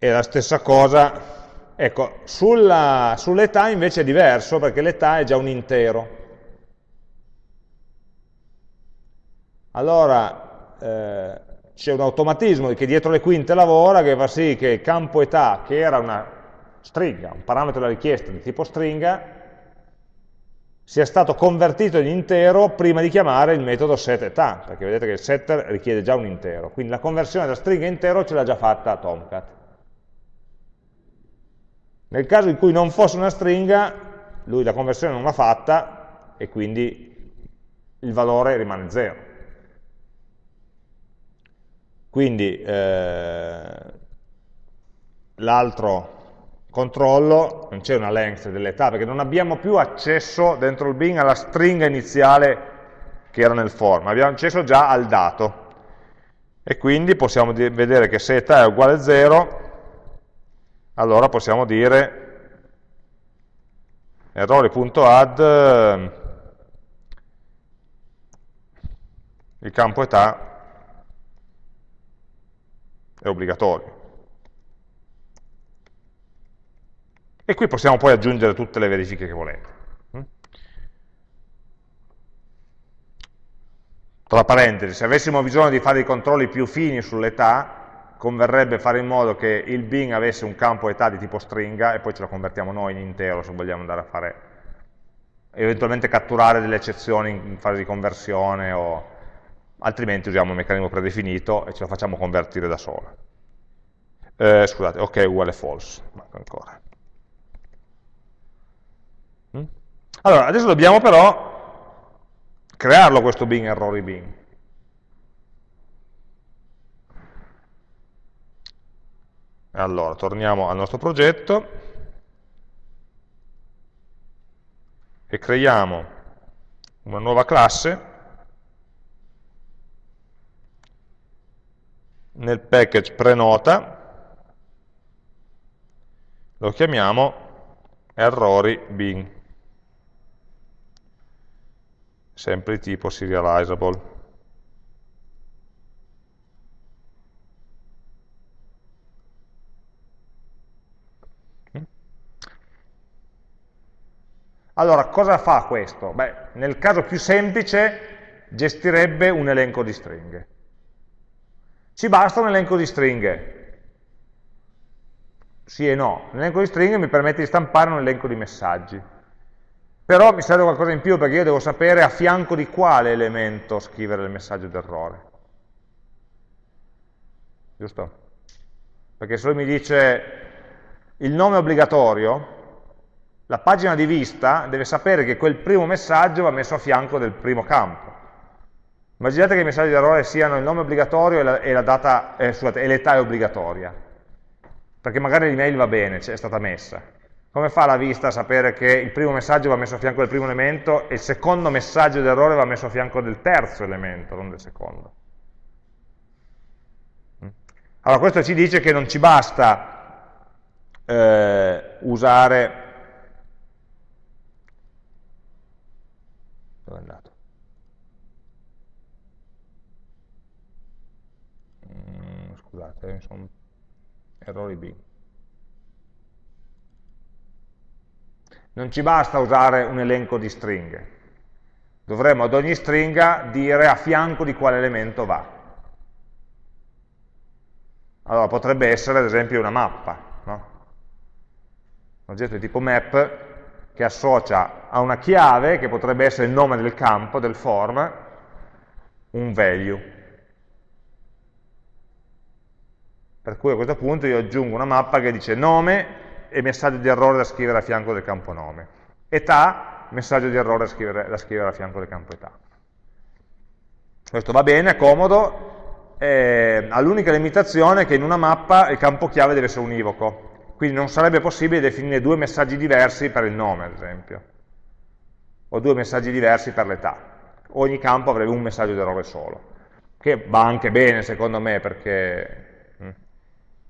E la stessa cosa, ecco, sull'età sull invece è diverso perché l'età è già un intero. Allora, eh, c'è un automatismo che dietro le quinte lavora che fa sì che il campo età, che era una stringa, un parametro della richiesta di tipo stringa, sia stato convertito in intero prima di chiamare il metodo setEtà, perché vedete che il setter richiede già un intero, quindi la conversione da stringa intero ce l'ha già fatta Tomcat. Nel caso in cui non fosse una stringa, lui la conversione non l'ha fatta e quindi il valore rimane 0. Quindi eh, l'altro controllo, non c'è una length dell'età, perché non abbiamo più accesso dentro il bin alla stringa iniziale che era nel form, abbiamo accesso già al dato. E quindi possiamo vedere che se età è uguale a 0, allora possiamo dire errori.add il campo età è obbligatorio. E qui possiamo poi aggiungere tutte le verifiche che volete. Mm? Tra parentesi, se avessimo bisogno di fare i controlli più fini sull'età, converrebbe fare in modo che il bin avesse un campo età di tipo stringa e poi ce lo convertiamo noi in intero se vogliamo andare a fare, eventualmente catturare delle eccezioni in fase di conversione o altrimenti usiamo un meccanismo predefinito e ce lo facciamo convertire da sola. Eh, scusate, ok uguale false, manca ancora. Allora, adesso dobbiamo però crearlo questo bin errori bin. Allora, torniamo al nostro progetto e creiamo una nuova classe nel package prenota lo chiamiamo errori bin sempre di tipo serializable. Allora, cosa fa questo? Beh, nel caso più semplice gestirebbe un elenco di stringhe. Ci basta un elenco di stringhe? Sì e no. L'elenco di stringhe mi permette di stampare un elenco di messaggi. Però mi serve qualcosa in più perché io devo sapere a fianco di quale elemento scrivere il messaggio d'errore. Giusto? Perché se lui mi dice il nome obbligatorio, la pagina di vista deve sapere che quel primo messaggio va messo a fianco del primo campo. Immaginate che i messaggi d'errore siano il nome obbligatorio e l'età eh, obbligatoria, perché magari l'email va bene, è stata messa. Come fa la vista a sapere che il primo messaggio va messo a fianco del primo elemento e il secondo messaggio d'errore va messo a fianco del terzo elemento, non del secondo? Mm? Allora questo ci dice che non ci basta eh, usare... Dove è Mm, scusate, sono errori B. Non ci basta usare un elenco di stringhe. Dovremmo ad ogni stringa dire a fianco di quale elemento va. Allora potrebbe essere ad esempio una mappa, no? un oggetto di tipo map che associa a una chiave, che potrebbe essere il nome del campo, del form, un value. Per cui a questo punto io aggiungo una mappa che dice nome e messaggio di errore da scrivere a fianco del campo nome. Età, messaggio di errore da scrivere, da scrivere a fianco del campo età. Questo va bene, è comodo, eh, ha l'unica limitazione che in una mappa il campo chiave deve essere univoco, quindi non sarebbe possibile definire due messaggi diversi per il nome, ad esempio, o due messaggi diversi per l'età. Ogni campo avrebbe un messaggio di errore solo, che va anche bene secondo me perché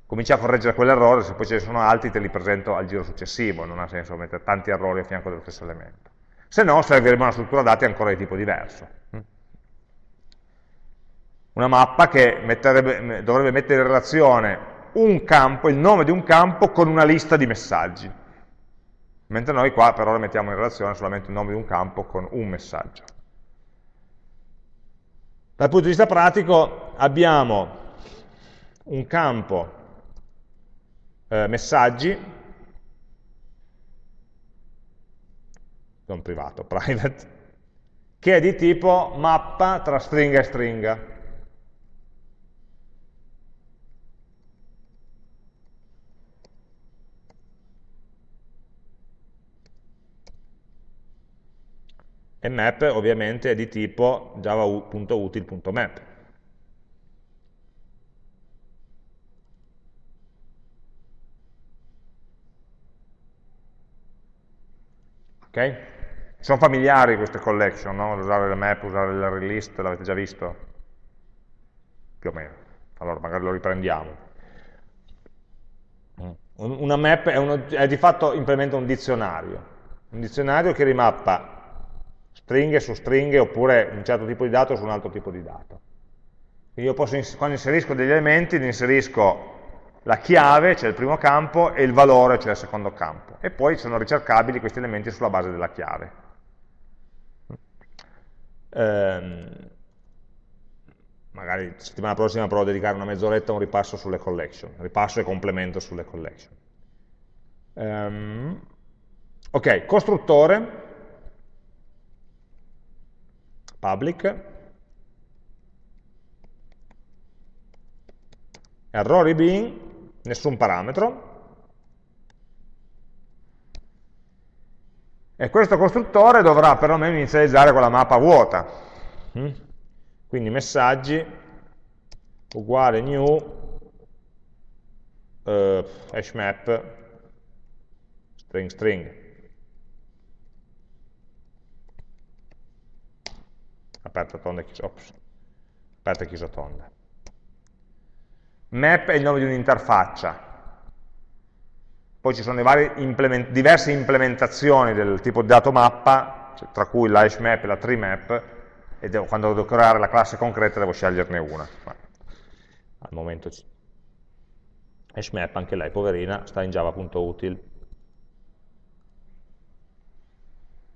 cominci a correggere quell'errore, se poi ce ne sono altri te li presento al giro successivo, non ha senso mettere tanti errori a fianco dello stesso elemento. Se no servirebbe una struttura dati ancora di tipo diverso. Una mappa che dovrebbe mettere in relazione un campo, il nome di un campo, con una lista di messaggi. Mentre noi qua per ora mettiamo in relazione solamente il nome di un campo con un messaggio. Dal punto di vista pratico abbiamo un campo eh, messaggi, non privato, private, che è di tipo mappa tra stringa e stringa. E map ovviamente è di tipo java.util.map. Ok? Sono familiari queste collection, no? Usare le map, usare l'array list, l'avete già visto? Più o meno. Allora magari lo riprendiamo. Una map è, uno, è di fatto implementa un dizionario. Un dizionario che rimappa stringhe su stringhe oppure un certo tipo di dato su un altro tipo di dato. Io posso, quando inserisco degli elementi, inserisco la chiave, cioè il primo campo, e il valore, cioè il secondo campo. E poi sono ricercabili questi elementi sulla base della chiave. Ehm, magari settimana prossima provo a dedicare una mezz'oretta a un ripasso sulle collection, ripasso e complemento sulle collection. Ehm, ok, costruttore, public, errori bin, nessun parametro, e questo costruttore dovrà perlomeno inizializzare quella mappa vuota. Mm? Quindi messaggi uguale new uh, hashmap string string. Aperta tonda, chiusa, ops, aperta e chiusa tonda. Map è il nome di un'interfaccia, poi ci sono implement diverse implementazioni del tipo di dato mappa, cioè, tra cui la hashmap e la treemap, e devo, quando devo creare la classe concreta devo sceglierne una. Ma al momento hashmap, anche lei, poverina, sta in java.util.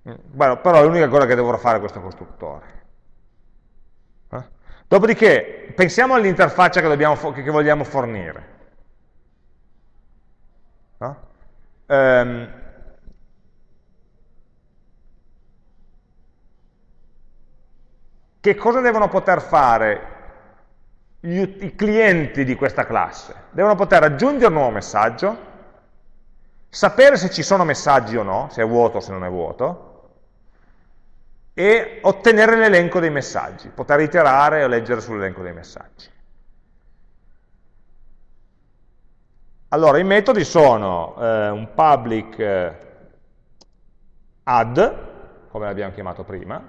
Mm, bueno, però è l'unica cosa che dovrò fare questo costruttore. Dopodiché, pensiamo all'interfaccia che, che vogliamo fornire. No? Um, che cosa devono poter fare gli, i clienti di questa classe? Devono poter aggiungere un nuovo messaggio, sapere se ci sono messaggi o no, se è vuoto o se non è vuoto, e ottenere l'elenco dei messaggi, poter iterare o leggere sull'elenco dei messaggi. Allora, i metodi sono eh, un public eh, add, come l'abbiamo chiamato prima,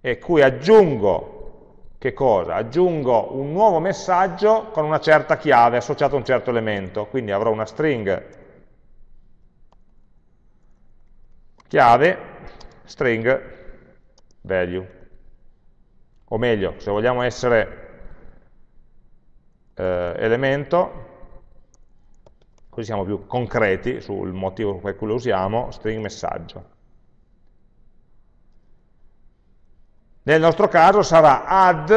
e cui aggiungo, che cosa? Aggiungo un nuovo messaggio con una certa chiave associato a un certo elemento, quindi avrò una string chiave, string value. O meglio, se vogliamo essere eh, elemento, così siamo più concreti sul motivo per cui lo usiamo, string messaggio. Nel nostro caso sarà add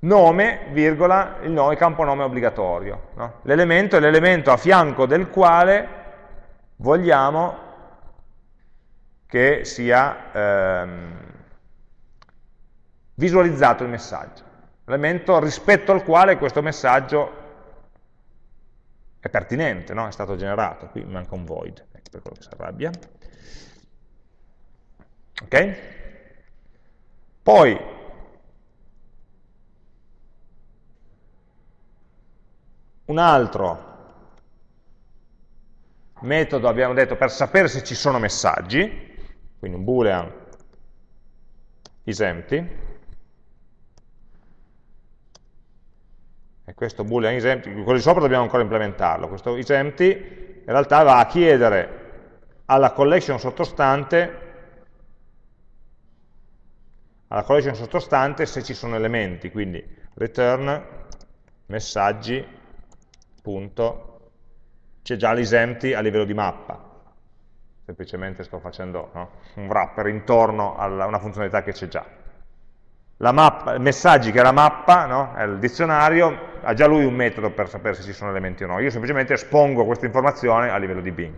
nome, virgola, il, nome, il campo nome obbligatorio. No? L'elemento è l'elemento a fianco del quale vogliamo che sia ehm, visualizzato il messaggio elemento rispetto al quale questo messaggio è pertinente, no? è stato generato, qui manca un void, ecco per quello che si arrabbia. Ok? Poi, un altro metodo, abbiamo detto, per sapere se ci sono messaggi, quindi un boolean isempty, e questo boolean isempty, quello di sopra dobbiamo ancora implementarlo, questo isempty in realtà va a chiedere alla collection sottostante alla collection sottostante se ci sono elementi, quindi return messaggi punto. C'è già l'isempty a livello di mappa semplicemente sto facendo no, un wrapper intorno a una funzionalità che c'è già mappa, messaggi che è la mappa, no? è il dizionario, ha già lui un metodo per sapere se ci sono elementi o no. Io semplicemente espongo questa informazione a livello di Bing.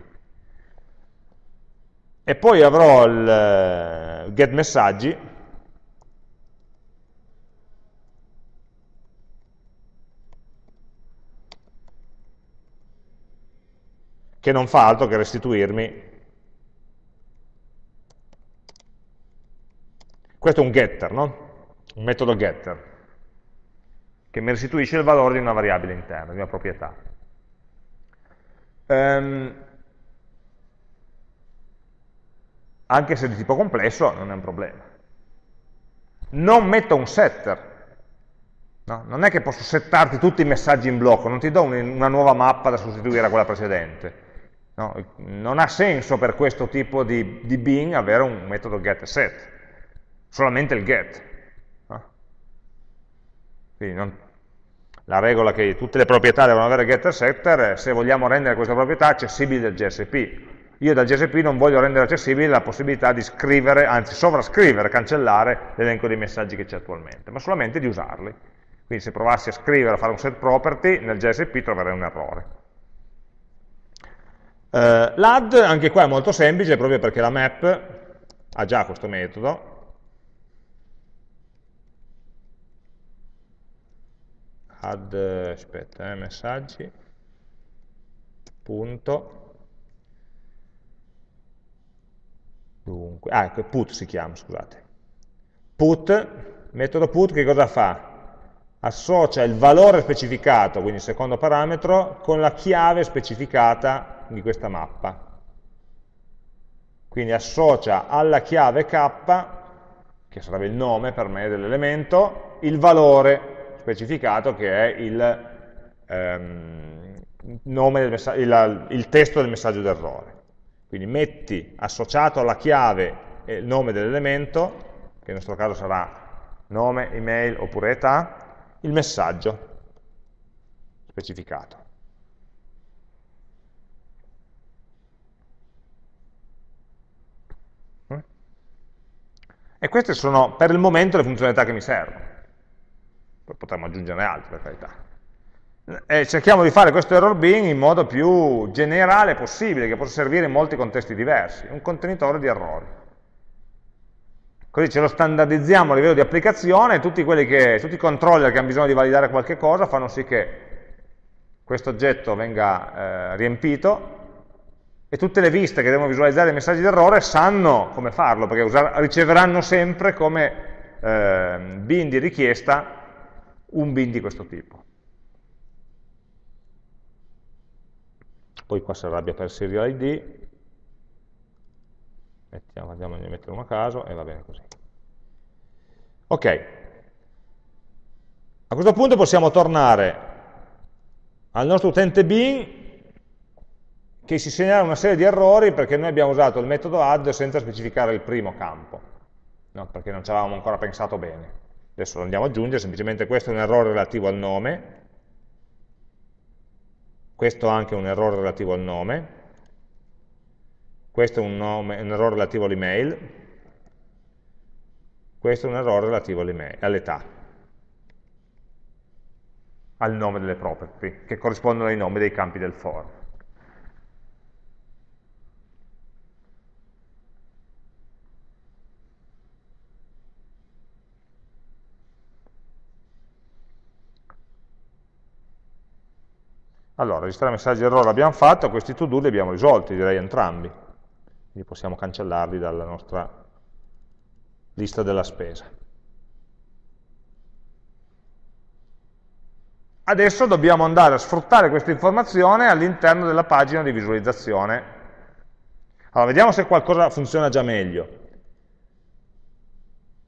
E poi avrò il uh, get messaggi, che non fa altro che restituirmi questo è un getter, no? un metodo getter che mi restituisce il valore di una variabile interna, di una proprietà. Um, anche se di tipo complesso non è un problema. Non metto un setter, no? non è che posso settarti tutti i messaggi in blocco, non ti do una nuova mappa da sostituire a quella precedente. No? Non ha senso per questo tipo di, di bin avere un metodo get set, solamente il get. Quindi non, la regola che tutte le proprietà devono avere getter setter, se vogliamo rendere questa proprietà accessibile dal GSP. Io dal GSP non voglio rendere accessibile la possibilità di scrivere, anzi sovrascrivere, cancellare l'elenco dei messaggi che c'è attualmente, ma solamente di usarli. Quindi se provassi a scrivere, a fare un set property, nel GSP troverei un errore. Uh, L'add, anche qua è molto semplice, proprio perché la map ha già questo metodo, add, aspetta, eh, messaggi, punto, dunque, ah, ecco, put si chiama, scusate. Put, metodo put che cosa fa? Associa il valore specificato, quindi il secondo parametro, con la chiave specificata di questa mappa. Quindi associa alla chiave k, che sarebbe il nome per me dell'elemento, il valore specificato che è il, ehm, il, il testo del messaggio d'errore. Quindi metti associato alla chiave il nome dell'elemento, che nel nostro caso sarà nome, email oppure età, il messaggio specificato. E queste sono per il momento le funzionalità che mi servono poi potremmo aggiungerne altre per carità. E cerchiamo di fare questo error bin in modo più generale possibile, che possa servire in molti contesti diversi, un contenitore di errori. Così ce lo standardizziamo a livello di applicazione e tutti, che, tutti i controller che hanno bisogno di validare qualche cosa fanno sì che questo oggetto venga eh, riempito e tutte le viste che devono visualizzare i messaggi d'errore sanno come farlo, perché riceveranno sempre come eh, bin di richiesta un bin di questo tipo. Poi qua si arrabbia per serial ID, Mettiamo, andiamo a mettere uno a caso e va bene così. Ok, a questo punto possiamo tornare al nostro utente bin che si segnala una serie di errori perché noi abbiamo usato il metodo add senza specificare il primo campo, no? perché non ci avevamo ancora pensato bene. Adesso lo andiamo ad aggiungere, semplicemente questo è un errore relativo al nome, questo è anche un errore relativo al nome, questo è un, nome, un errore relativo all'email, questo è un errore relativo all'età, al nome delle property, che corrispondono ai nomi dei campi del for. Allora, registrare messaggi errore l'abbiamo fatto, questi to-do li abbiamo risolti, direi entrambi. Quindi possiamo cancellarli dalla nostra lista della spesa. Adesso dobbiamo andare a sfruttare questa informazione all'interno della pagina di visualizzazione. Allora, vediamo se qualcosa funziona già meglio.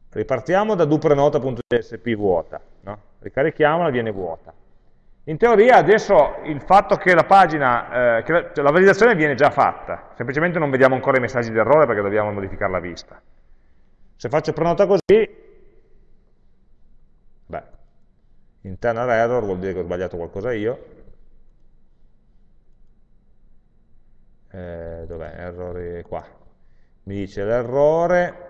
Ripartiamo da duprenota.jsp vuota, no? ricarichiamola, viene vuota. In teoria adesso il fatto che la pagina, eh, che la, cioè la, validazione viene già fatta, semplicemente non vediamo ancora i messaggi di errore perché dobbiamo modificare la vista. Se faccio prenota così, beh, internal error vuol dire che ho sbagliato qualcosa io. Eh, Dov'è? Errori qua. Mi dice l'errore,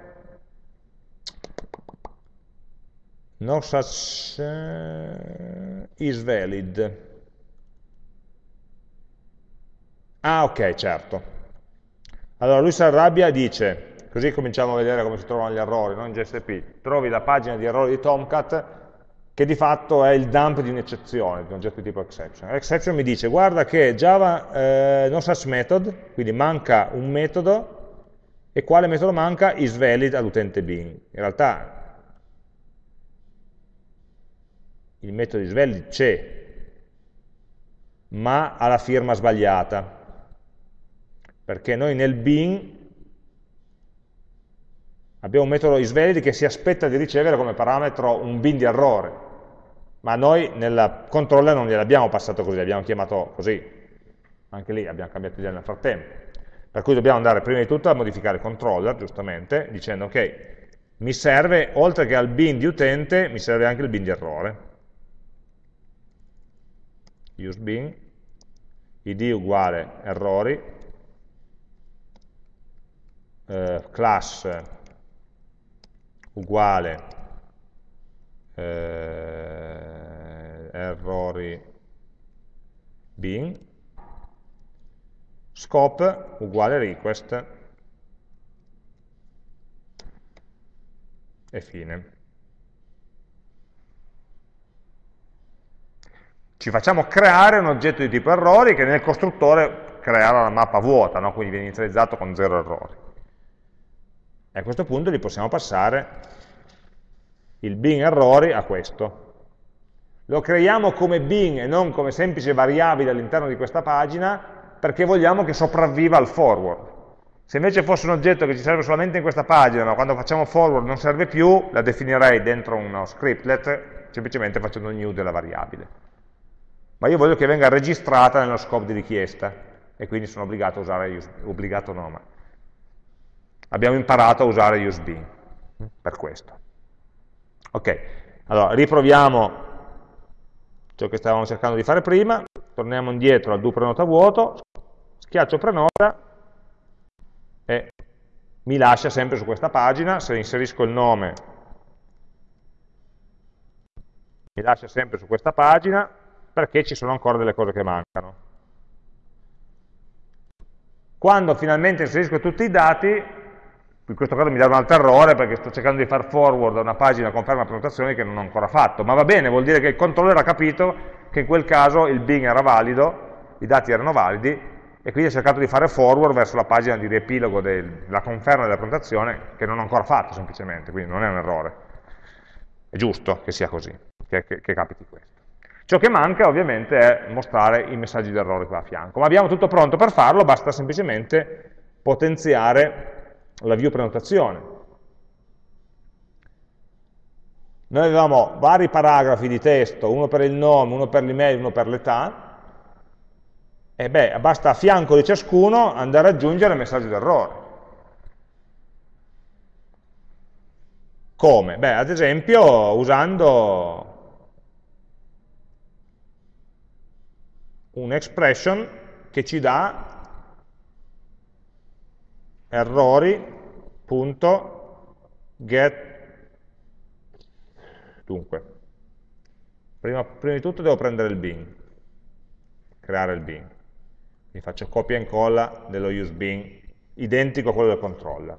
no such is valid. Ah, ok, certo. Allora lui si arrabbia e dice, così cominciamo a vedere come si trovano gli errori no? in GSP, trovi la pagina di errori di Tomcat che di fatto è il dump di un'eccezione, di un oggetto di tipo exception. L'exception mi dice, guarda che Java eh, no such method, quindi manca un metodo, e quale metodo manca? Is valid all'utente Bing. In realtà il metodo is valid c'è, ma ha la firma sbagliata perché noi nel bin abbiamo un metodo isValid che si aspetta di ricevere come parametro un bin di errore, ma noi nel controller non gliel'abbiamo passato così, l'abbiamo chiamato così, anche lì abbiamo cambiato idea nel frattempo. Per cui dobbiamo andare prima di tutto a modificare il controller, giustamente, dicendo ok, mi serve, oltre che al bin di utente, mi serve anche il bin di errore. Use bin, id uguale errori, eh, class uguale eh, errori bin, scope uguale request e fine. Ci facciamo creare un oggetto di tipo errori che nel costruttore creerà la mappa vuota, no? quindi viene inizializzato con zero errori. E a questo punto gli possiamo passare il bin errori a questo. Lo creiamo come bin e non come semplice variabile all'interno di questa pagina perché vogliamo che sopravviva al forward. Se invece fosse un oggetto che ci serve solamente in questa pagina, ma quando facciamo forward non serve più, la definirei dentro uno scriptlet semplicemente facendo new della variabile. Ma io voglio che venga registrata nello scope di richiesta e quindi sono obbligato a usare, obbligato no, abbiamo imparato a usare USB per questo. Ok, allora riproviamo ciò che stavamo cercando di fare prima, torniamo indietro al do prenota vuoto, schiaccio prenota e mi lascia sempre su questa pagina, se inserisco il nome mi lascia sempre su questa pagina perché ci sono ancora delle cose che mancano. Quando finalmente inserisco tutti i dati, in questo caso mi dà un altro errore perché sto cercando di far forward a una pagina conferma prenotazioni che non ho ancora fatto, ma va bene, vuol dire che il controller ha capito che in quel caso il Bing era valido, i dati erano validi, e quindi ha cercato di fare forward verso la pagina di riepilogo della conferma della prenotazione che non ho ancora fatto semplicemente, quindi non è un errore. È giusto che sia così, che, che, che capiti questo. Ciò che manca ovviamente è mostrare i messaggi d'errore qua a fianco, ma abbiamo tutto pronto per farlo, basta semplicemente potenziare la view prenotazione. Noi avevamo vari paragrafi di testo, uno per il nome, uno per l'email, uno per l'età, e beh, basta a fianco di ciascuno andare ad aggiungere il messaggio d'errore. Come? Beh, ad esempio usando un'expression che ci dà errori.get dunque prima, prima, di tutto devo prendere il bin creare il bin. Quindi faccio copia e incolla dello use bin identico a quello del controller.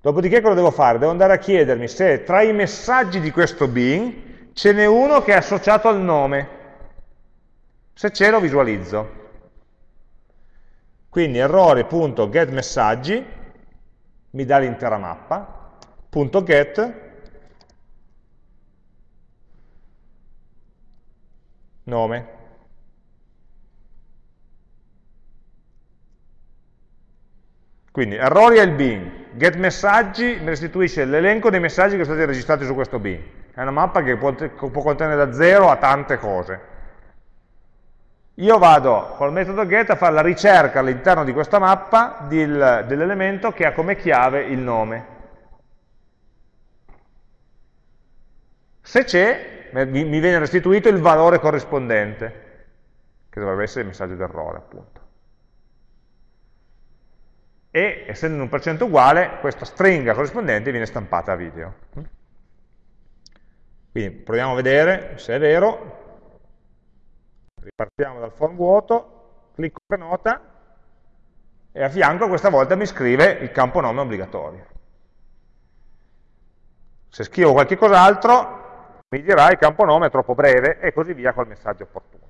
Dopodiché cosa devo fare? devo andare a chiedermi se tra i messaggi di questo bin ce n'è uno che è associato al nome se c'è lo visualizzo quindi errori.getMessaggi mi dà l'intera mappa, .get nome. Quindi errori è il bin, get messaggi mi restituisce l'elenco dei messaggi che sono stati registrati su questo bin. È una mappa che può, può contenere da 0 a tante cose. Io vado col metodo get a fare la ricerca all'interno di questa mappa dell'elemento che ha come chiave il nome. Se c'è, mi viene restituito il valore corrispondente, che dovrebbe essere il messaggio d'errore, appunto. E, essendo un percento uguale, questa stringa corrispondente viene stampata a video. Quindi proviamo a vedere se è vero, ripartiamo dal form vuoto, clicco prenota e a fianco questa volta mi scrive il campo nome obbligatorio. Se scrivo qualche cos'altro mi dirà il campo nome è troppo breve e così via col messaggio opportuno.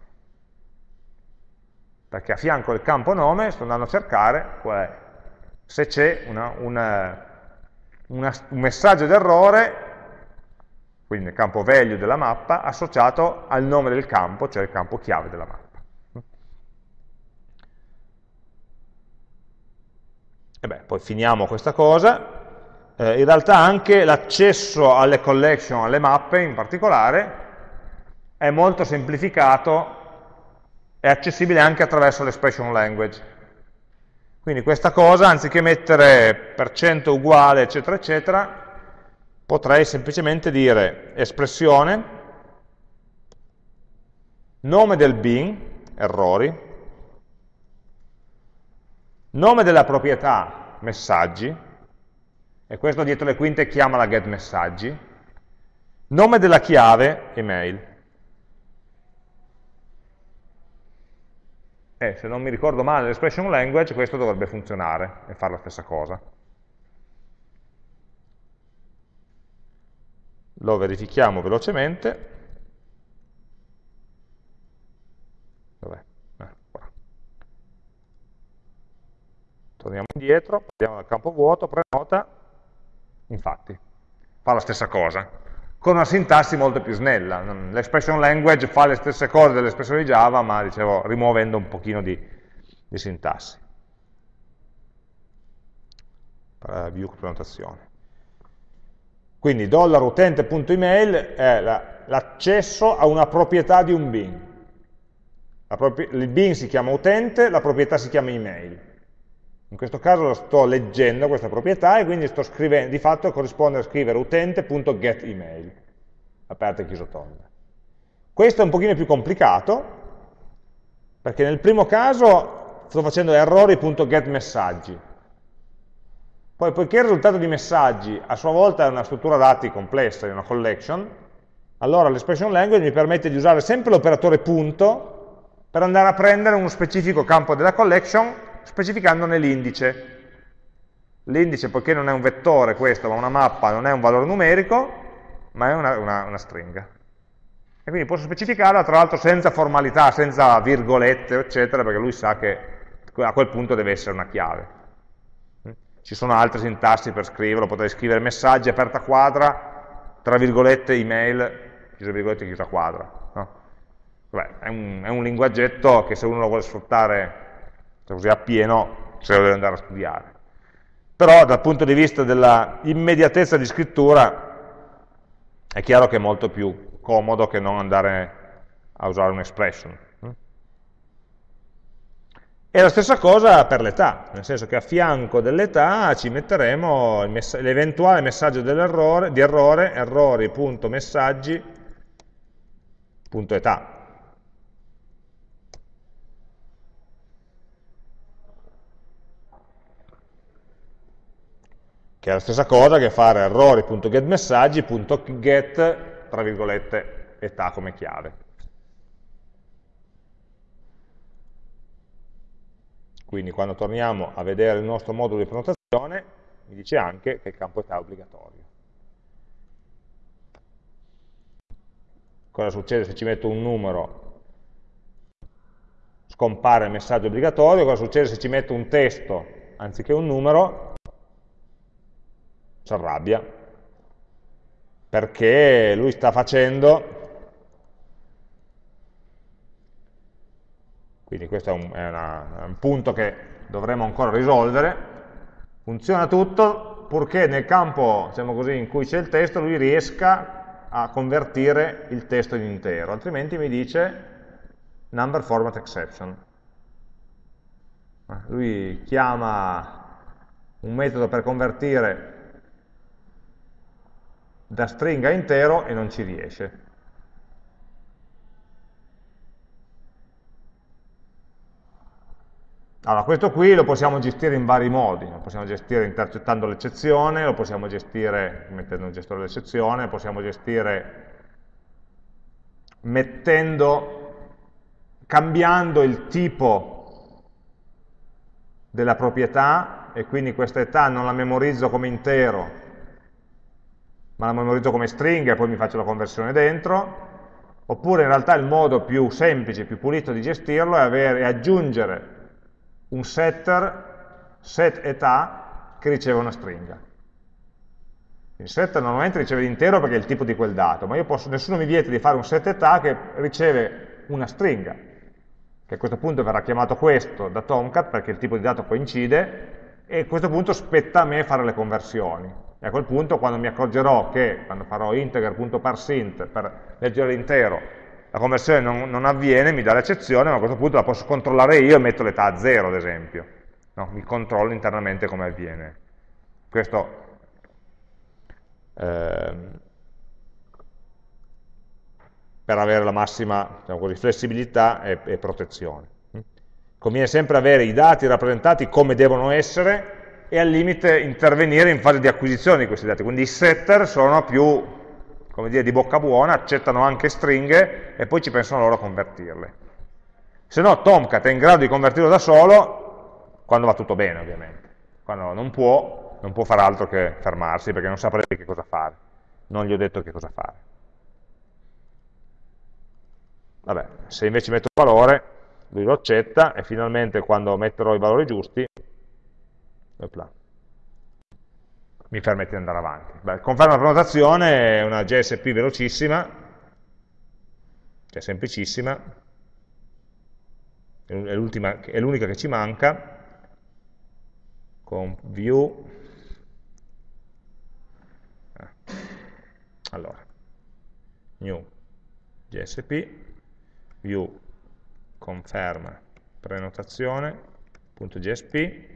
Perché a fianco del campo nome sto andando a cercare se c'è un messaggio d'errore quindi nel campo value della mappa, associato al nome del campo, cioè il campo chiave della mappa. E beh, poi finiamo questa cosa. Eh, in realtà anche l'accesso alle collection, alle mappe in particolare, è molto semplificato è accessibile anche attraverso l'expression language. Quindi questa cosa, anziché mettere per cento uguale, eccetera, eccetera, potrei semplicemente dire espressione, nome del bin, errori, nome della proprietà, messaggi, e questo dietro le quinte chiama la get messaggi, nome della chiave, email. E se non mi ricordo male l'expression language, questo dovrebbe funzionare e fare la stessa cosa. Lo verifichiamo velocemente. Dov'è? Eh, Torniamo indietro, andiamo dal campo vuoto, prenota, infatti, fa la stessa cosa, con una sintassi molto più snella. L'expression language fa le stesse cose dell'espressione Java, ma dicevo, rimuovendo un pochino di, di sintassi. View prenotazione. Quindi $utente.email è l'accesso a una proprietà di un bin. il bin si chiama utente, la proprietà si chiama email. In questo caso sto leggendo questa proprietà e quindi di fatto corrisponde a scrivere utente.getEmail, aperta e chiuso tondo. Questo è un pochino più complicato, perché nel primo caso sto facendo errori.getMessaggi, poi, poiché il risultato di messaggi a sua volta è una struttura dati complessa, è una collection, allora l'expression language mi permette di usare sempre l'operatore punto per andare a prendere uno specifico campo della collection specificandone l'indice. L'indice, poiché non è un vettore questo, ma una mappa, non è un valore numerico, ma è una, una, una stringa. E quindi posso specificarla, tra l'altro senza formalità, senza virgolette, eccetera, perché lui sa che a quel punto deve essere una chiave ci sono altre sintassi per scriverlo, potrei scrivere messaggi, aperta quadra, tra virgolette, email, chiusa virgolette, chiusa quadra. No? Vabbè, è, un, è, un, linguaggetto che se uno lo vuole sfruttare così a pieno, se lo deve andare a studiare. Però dal punto di vista dell'immediatezza di scrittura è chiaro che è molto più comodo che non andare a usare un'expression. E la stessa cosa per l'età, nel senso che a fianco dell'età ci metteremo l'eventuale messaggio di errore, errori.messaggi.età. Che è la stessa cosa che fare errori.getMessaggi.get, tra virgolette, età come chiave. Quindi quando torniamo a vedere il nostro modulo di prenotazione, mi dice anche che il campo età è obbligatorio. Cosa succede se ci metto un numero? Scompare il messaggio obbligatorio. Cosa succede se ci metto un testo anziché un numero? Si arrabbia. Perché lui sta facendo quindi questo è un, è una, è un punto che dovremo ancora risolvere, funziona tutto purché nel campo diciamo così, in cui c'è il testo lui riesca a convertire il testo in intero, altrimenti mi dice number format exception. Eh, lui chiama un metodo per convertire da stringa intero e non ci riesce. Allora, questo qui lo possiamo gestire in vari modi, lo possiamo gestire intercettando l'eccezione, lo possiamo gestire mettendo un gestore dell'eccezione, possiamo gestire mettendo, cambiando il tipo della proprietà e quindi questa età non la memorizzo come intero ma la memorizzo come stringa e poi mi faccio la conversione dentro. Oppure in realtà il modo più semplice, più pulito di gestirlo è, avere, è aggiungere un setter set età che riceve una stringa il setter normalmente riceve l'intero perché è il tipo di quel dato, ma posso, nessuno mi vieta di fare un set età che riceve una stringa, che a questo punto verrà chiamato questo da Tomcat perché il tipo di dato coincide, e a questo punto spetta a me fare le conversioni. E a quel punto quando mi accorgerò che, quando farò integer.parsint per leggere l'intero, la conversione non, non, avviene, mi dà l'eccezione, ma a questo punto la posso controllare io e metto l'età a zero, ad esempio. No? Mi controllo internamente come avviene. Questo Ehm, per avere la massima diciamo così, flessibilità e, e protezione. Conviene sempre avere i dati rappresentati come devono essere e al limite intervenire in fase di acquisizione di questi dati. Quindi i setter sono più come dire, di bocca buona, accettano anche stringhe e poi ci pensano loro a convertirle. Se no Tomcat è in grado di convertirlo da solo quando va tutto bene ovviamente. Quando non può, non può fare altro che fermarsi perché non saprebbe che cosa fare. Non gli ho detto che cosa fare. Vabbè, se invece metto il valore, lui lo accetta e finalmente quando metterò i valori giusti, opla, mi permette di andare avanti. Beh, conferma la prenotazione è una JSP velocissima, cioè semplicissima, è l'unica che ci manca, con view. Allora new gsp view conferma prenotazione.gsp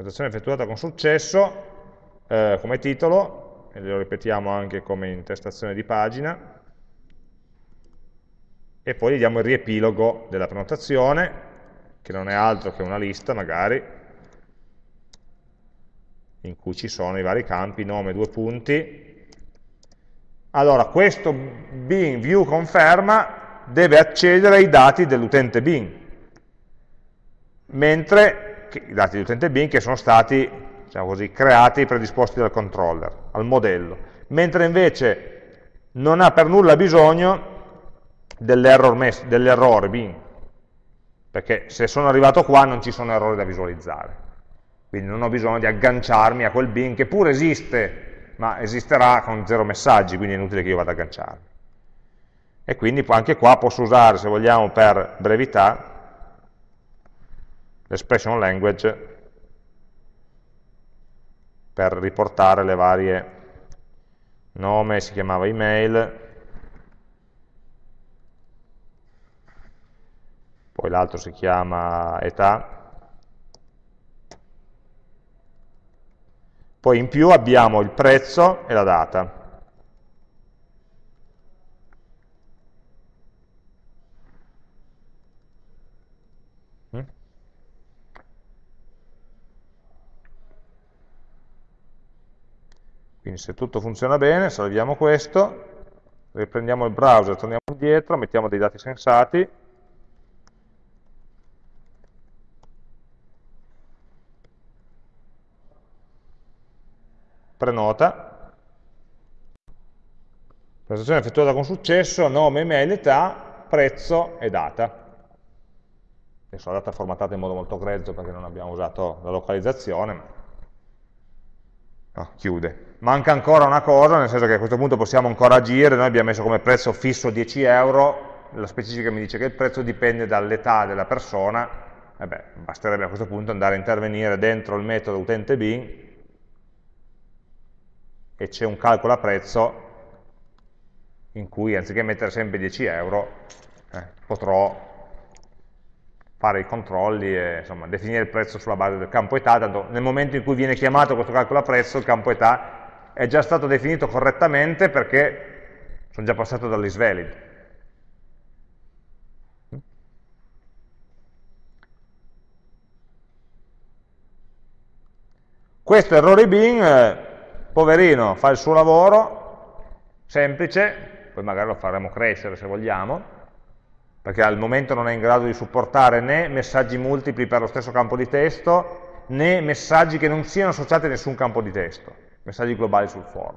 prenotazione effettuata con successo eh, come titolo e lo ripetiamo anche come intestazione di pagina e poi gli diamo il riepilogo della prenotazione che non è altro che una lista magari, in cui ci sono i vari campi, nome, due punti. Allora, questo bin view conferma deve accedere ai dati dell'utente bin, mentre i dati dell'utente bin che sono stati diciamo così, creati, predisposti dal controller, al modello, mentre invece non ha per nulla bisogno dell'error dell bin, perché se sono arrivato qua non ci sono errori da visualizzare. Quindi non ho bisogno di agganciarmi a quel bin che pure esiste, ma esisterà con zero messaggi, quindi è inutile che io vada ad agganciarmi. E quindi anche qua posso usare, se vogliamo, per brevità, l'expression language per riportare le varie nome, si chiamava email, poi l'altro si chiama età, poi in più abbiamo il prezzo e la data. Quindi se tutto funziona bene, salviamo questo, riprendiamo il browser, torniamo indietro, mettiamo dei dati sensati, prenota, prestazione effettuata con successo, nome, email, età, prezzo e data. Adesso la data è formattata in modo molto grezzo perché non abbiamo usato la localizzazione, ma no, chiude. Manca ancora una cosa, nel senso che a questo punto possiamo ancora agire, noi abbiamo messo come prezzo fisso 10 euro, la specifica mi dice che il prezzo dipende dall'età della persona, e beh, basterebbe a questo punto andare a intervenire dentro il metodo utente bin e c'è un calcolo a prezzo in cui anziché mettere sempre 10 euro eh, potrò fare i controlli e insomma, definire il prezzo sulla base del campo età, tanto nel momento in cui viene chiamato questo calcolo a prezzo il campo età è già stato definito correttamente perché sono già passato dall'isvalid. Questo errore bin, eh, poverino, fa il suo lavoro, semplice, poi magari lo faremo crescere se vogliamo, perché al momento non è in grado di supportare né messaggi multipli per lo stesso campo di testo, né messaggi che non siano associati a nessun campo di testo, messaggi globali sul form.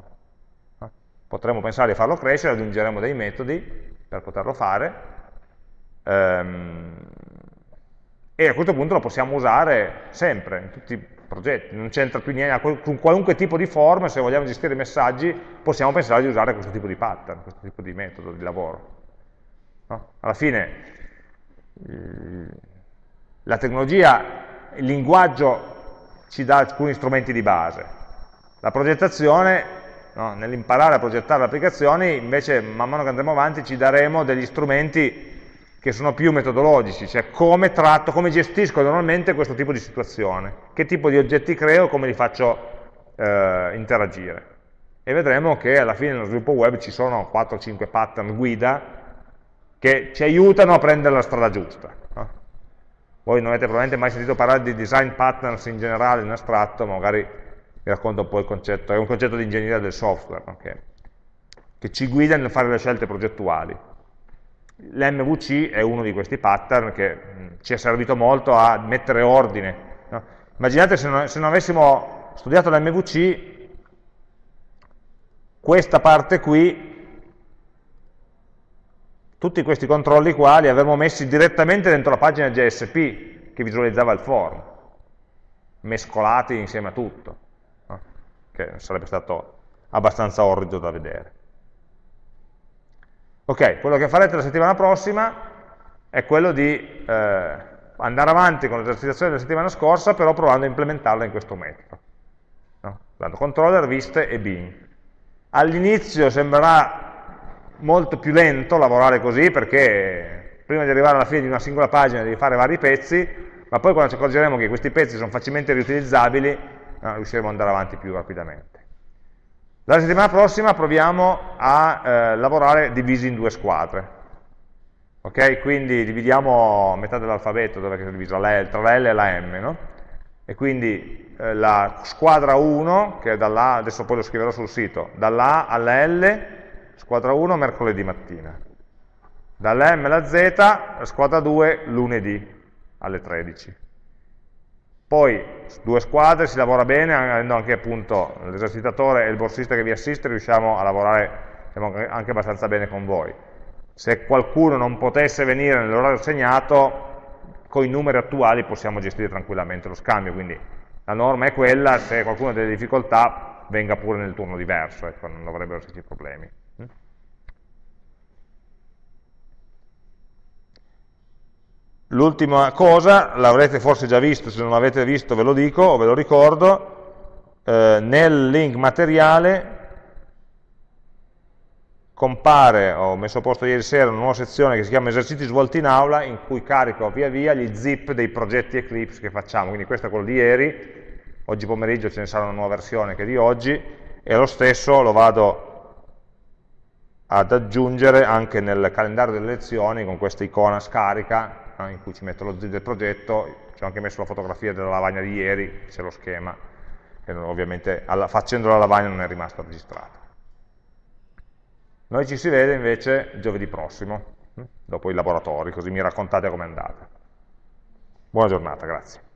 Potremmo pensare di farlo crescere, aggiungeremo dei metodi per poterlo fare, ehm, e a questo punto lo possiamo usare sempre, in tutti i progetti, non c'entra più niente, con qualunque tipo di form, se vogliamo gestire messaggi, possiamo pensare di usare questo tipo di pattern, questo tipo di metodo di lavoro. Alla fine la tecnologia, il linguaggio ci dà alcuni strumenti di base, la progettazione, no? nell'imparare a progettare le applicazioni, invece man mano che andremo avanti ci daremo degli strumenti che sono più metodologici, cioè come tratto, come gestisco normalmente questo tipo di situazione, che tipo di oggetti creo, come li faccio eh, interagire. E vedremo che alla fine nello sviluppo web ci sono 4-5 pattern guida che ci aiutano a prendere la strada giusta. No? Voi non avete probabilmente mai sentito parlare di design patterns in generale, in astratto, ma magari vi racconto un po' il concetto, è un concetto di ingegneria del software, okay? che ci guida nel fare le scelte progettuali. L'MVC è uno di questi pattern che ci è servito molto a mettere ordine. No? Immaginate se non, se non avessimo studiato l'MVC, questa parte qui, tutti questi controlli qua li avremmo messi direttamente dentro la pagina JSP che visualizzava il form, mescolati insieme a tutto? Che sarebbe stato abbastanza orrido da vedere. Ok, quello che farete la settimana prossima è quello di eh, andare avanti con l'esercitazione della settimana scorsa, però provando a implementarla in questo metodo. No? Dando controller, viste e bin. All'inizio sembrerà molto più lento lavorare così, perché prima di arrivare alla fine di una singola pagina devi fare vari pezzi, ma poi quando ci accorgeremo che questi pezzi sono facilmente riutilizzabili, riusciremo ad andare avanti più rapidamente. La settimana prossima proviamo a eh, lavorare divisi in due squadre. Ok? Quindi dividiamo metà dell'alfabeto dove è diviso la L, tra la L e la M, no? E quindi eh, la squadra 1, che è dall'A, adesso poi lo scriverò sul sito, dall'A alla L, squadra 1 mercoledì mattina. Dalla M alla Z, squadra 2 lunedì alle 13. Poi due squadre, si lavora bene, avendo anche appunto l'esercitatore e il borsista che vi assiste, riusciamo a lavorare diciamo, anche abbastanza bene con voi. Se qualcuno non potesse venire nell'orario segnato, con i numeri attuali possiamo gestire tranquillamente lo scambio, quindi la norma è quella, se qualcuno ha delle difficoltà venga pure nel turno diverso, ecco, non dovrebbero esserci problemi. L'ultima cosa, l'avrete forse già visto, se non l'avete visto ve lo dico o ve lo ricordo, eh, nel link materiale compare, ho messo a posto ieri sera una nuova sezione che si chiama esercizi svolti in aula, in cui carico via via gli zip dei progetti Eclipse che facciamo, quindi questo è quello di ieri, oggi pomeriggio ce ne sarà una nuova versione che è di oggi, e lo stesso lo vado ad aggiungere anche nel calendario delle lezioni con questa icona scarica eh, in cui ci metto lo zip del progetto, ci ho anche messo la fotografia della lavagna di ieri, c'è lo schema, che ovviamente alla, facendo la lavagna non è rimasta registrata. Noi ci si vede invece giovedì prossimo, hm, dopo i laboratori, così mi raccontate com'è andata. Buona giornata, grazie.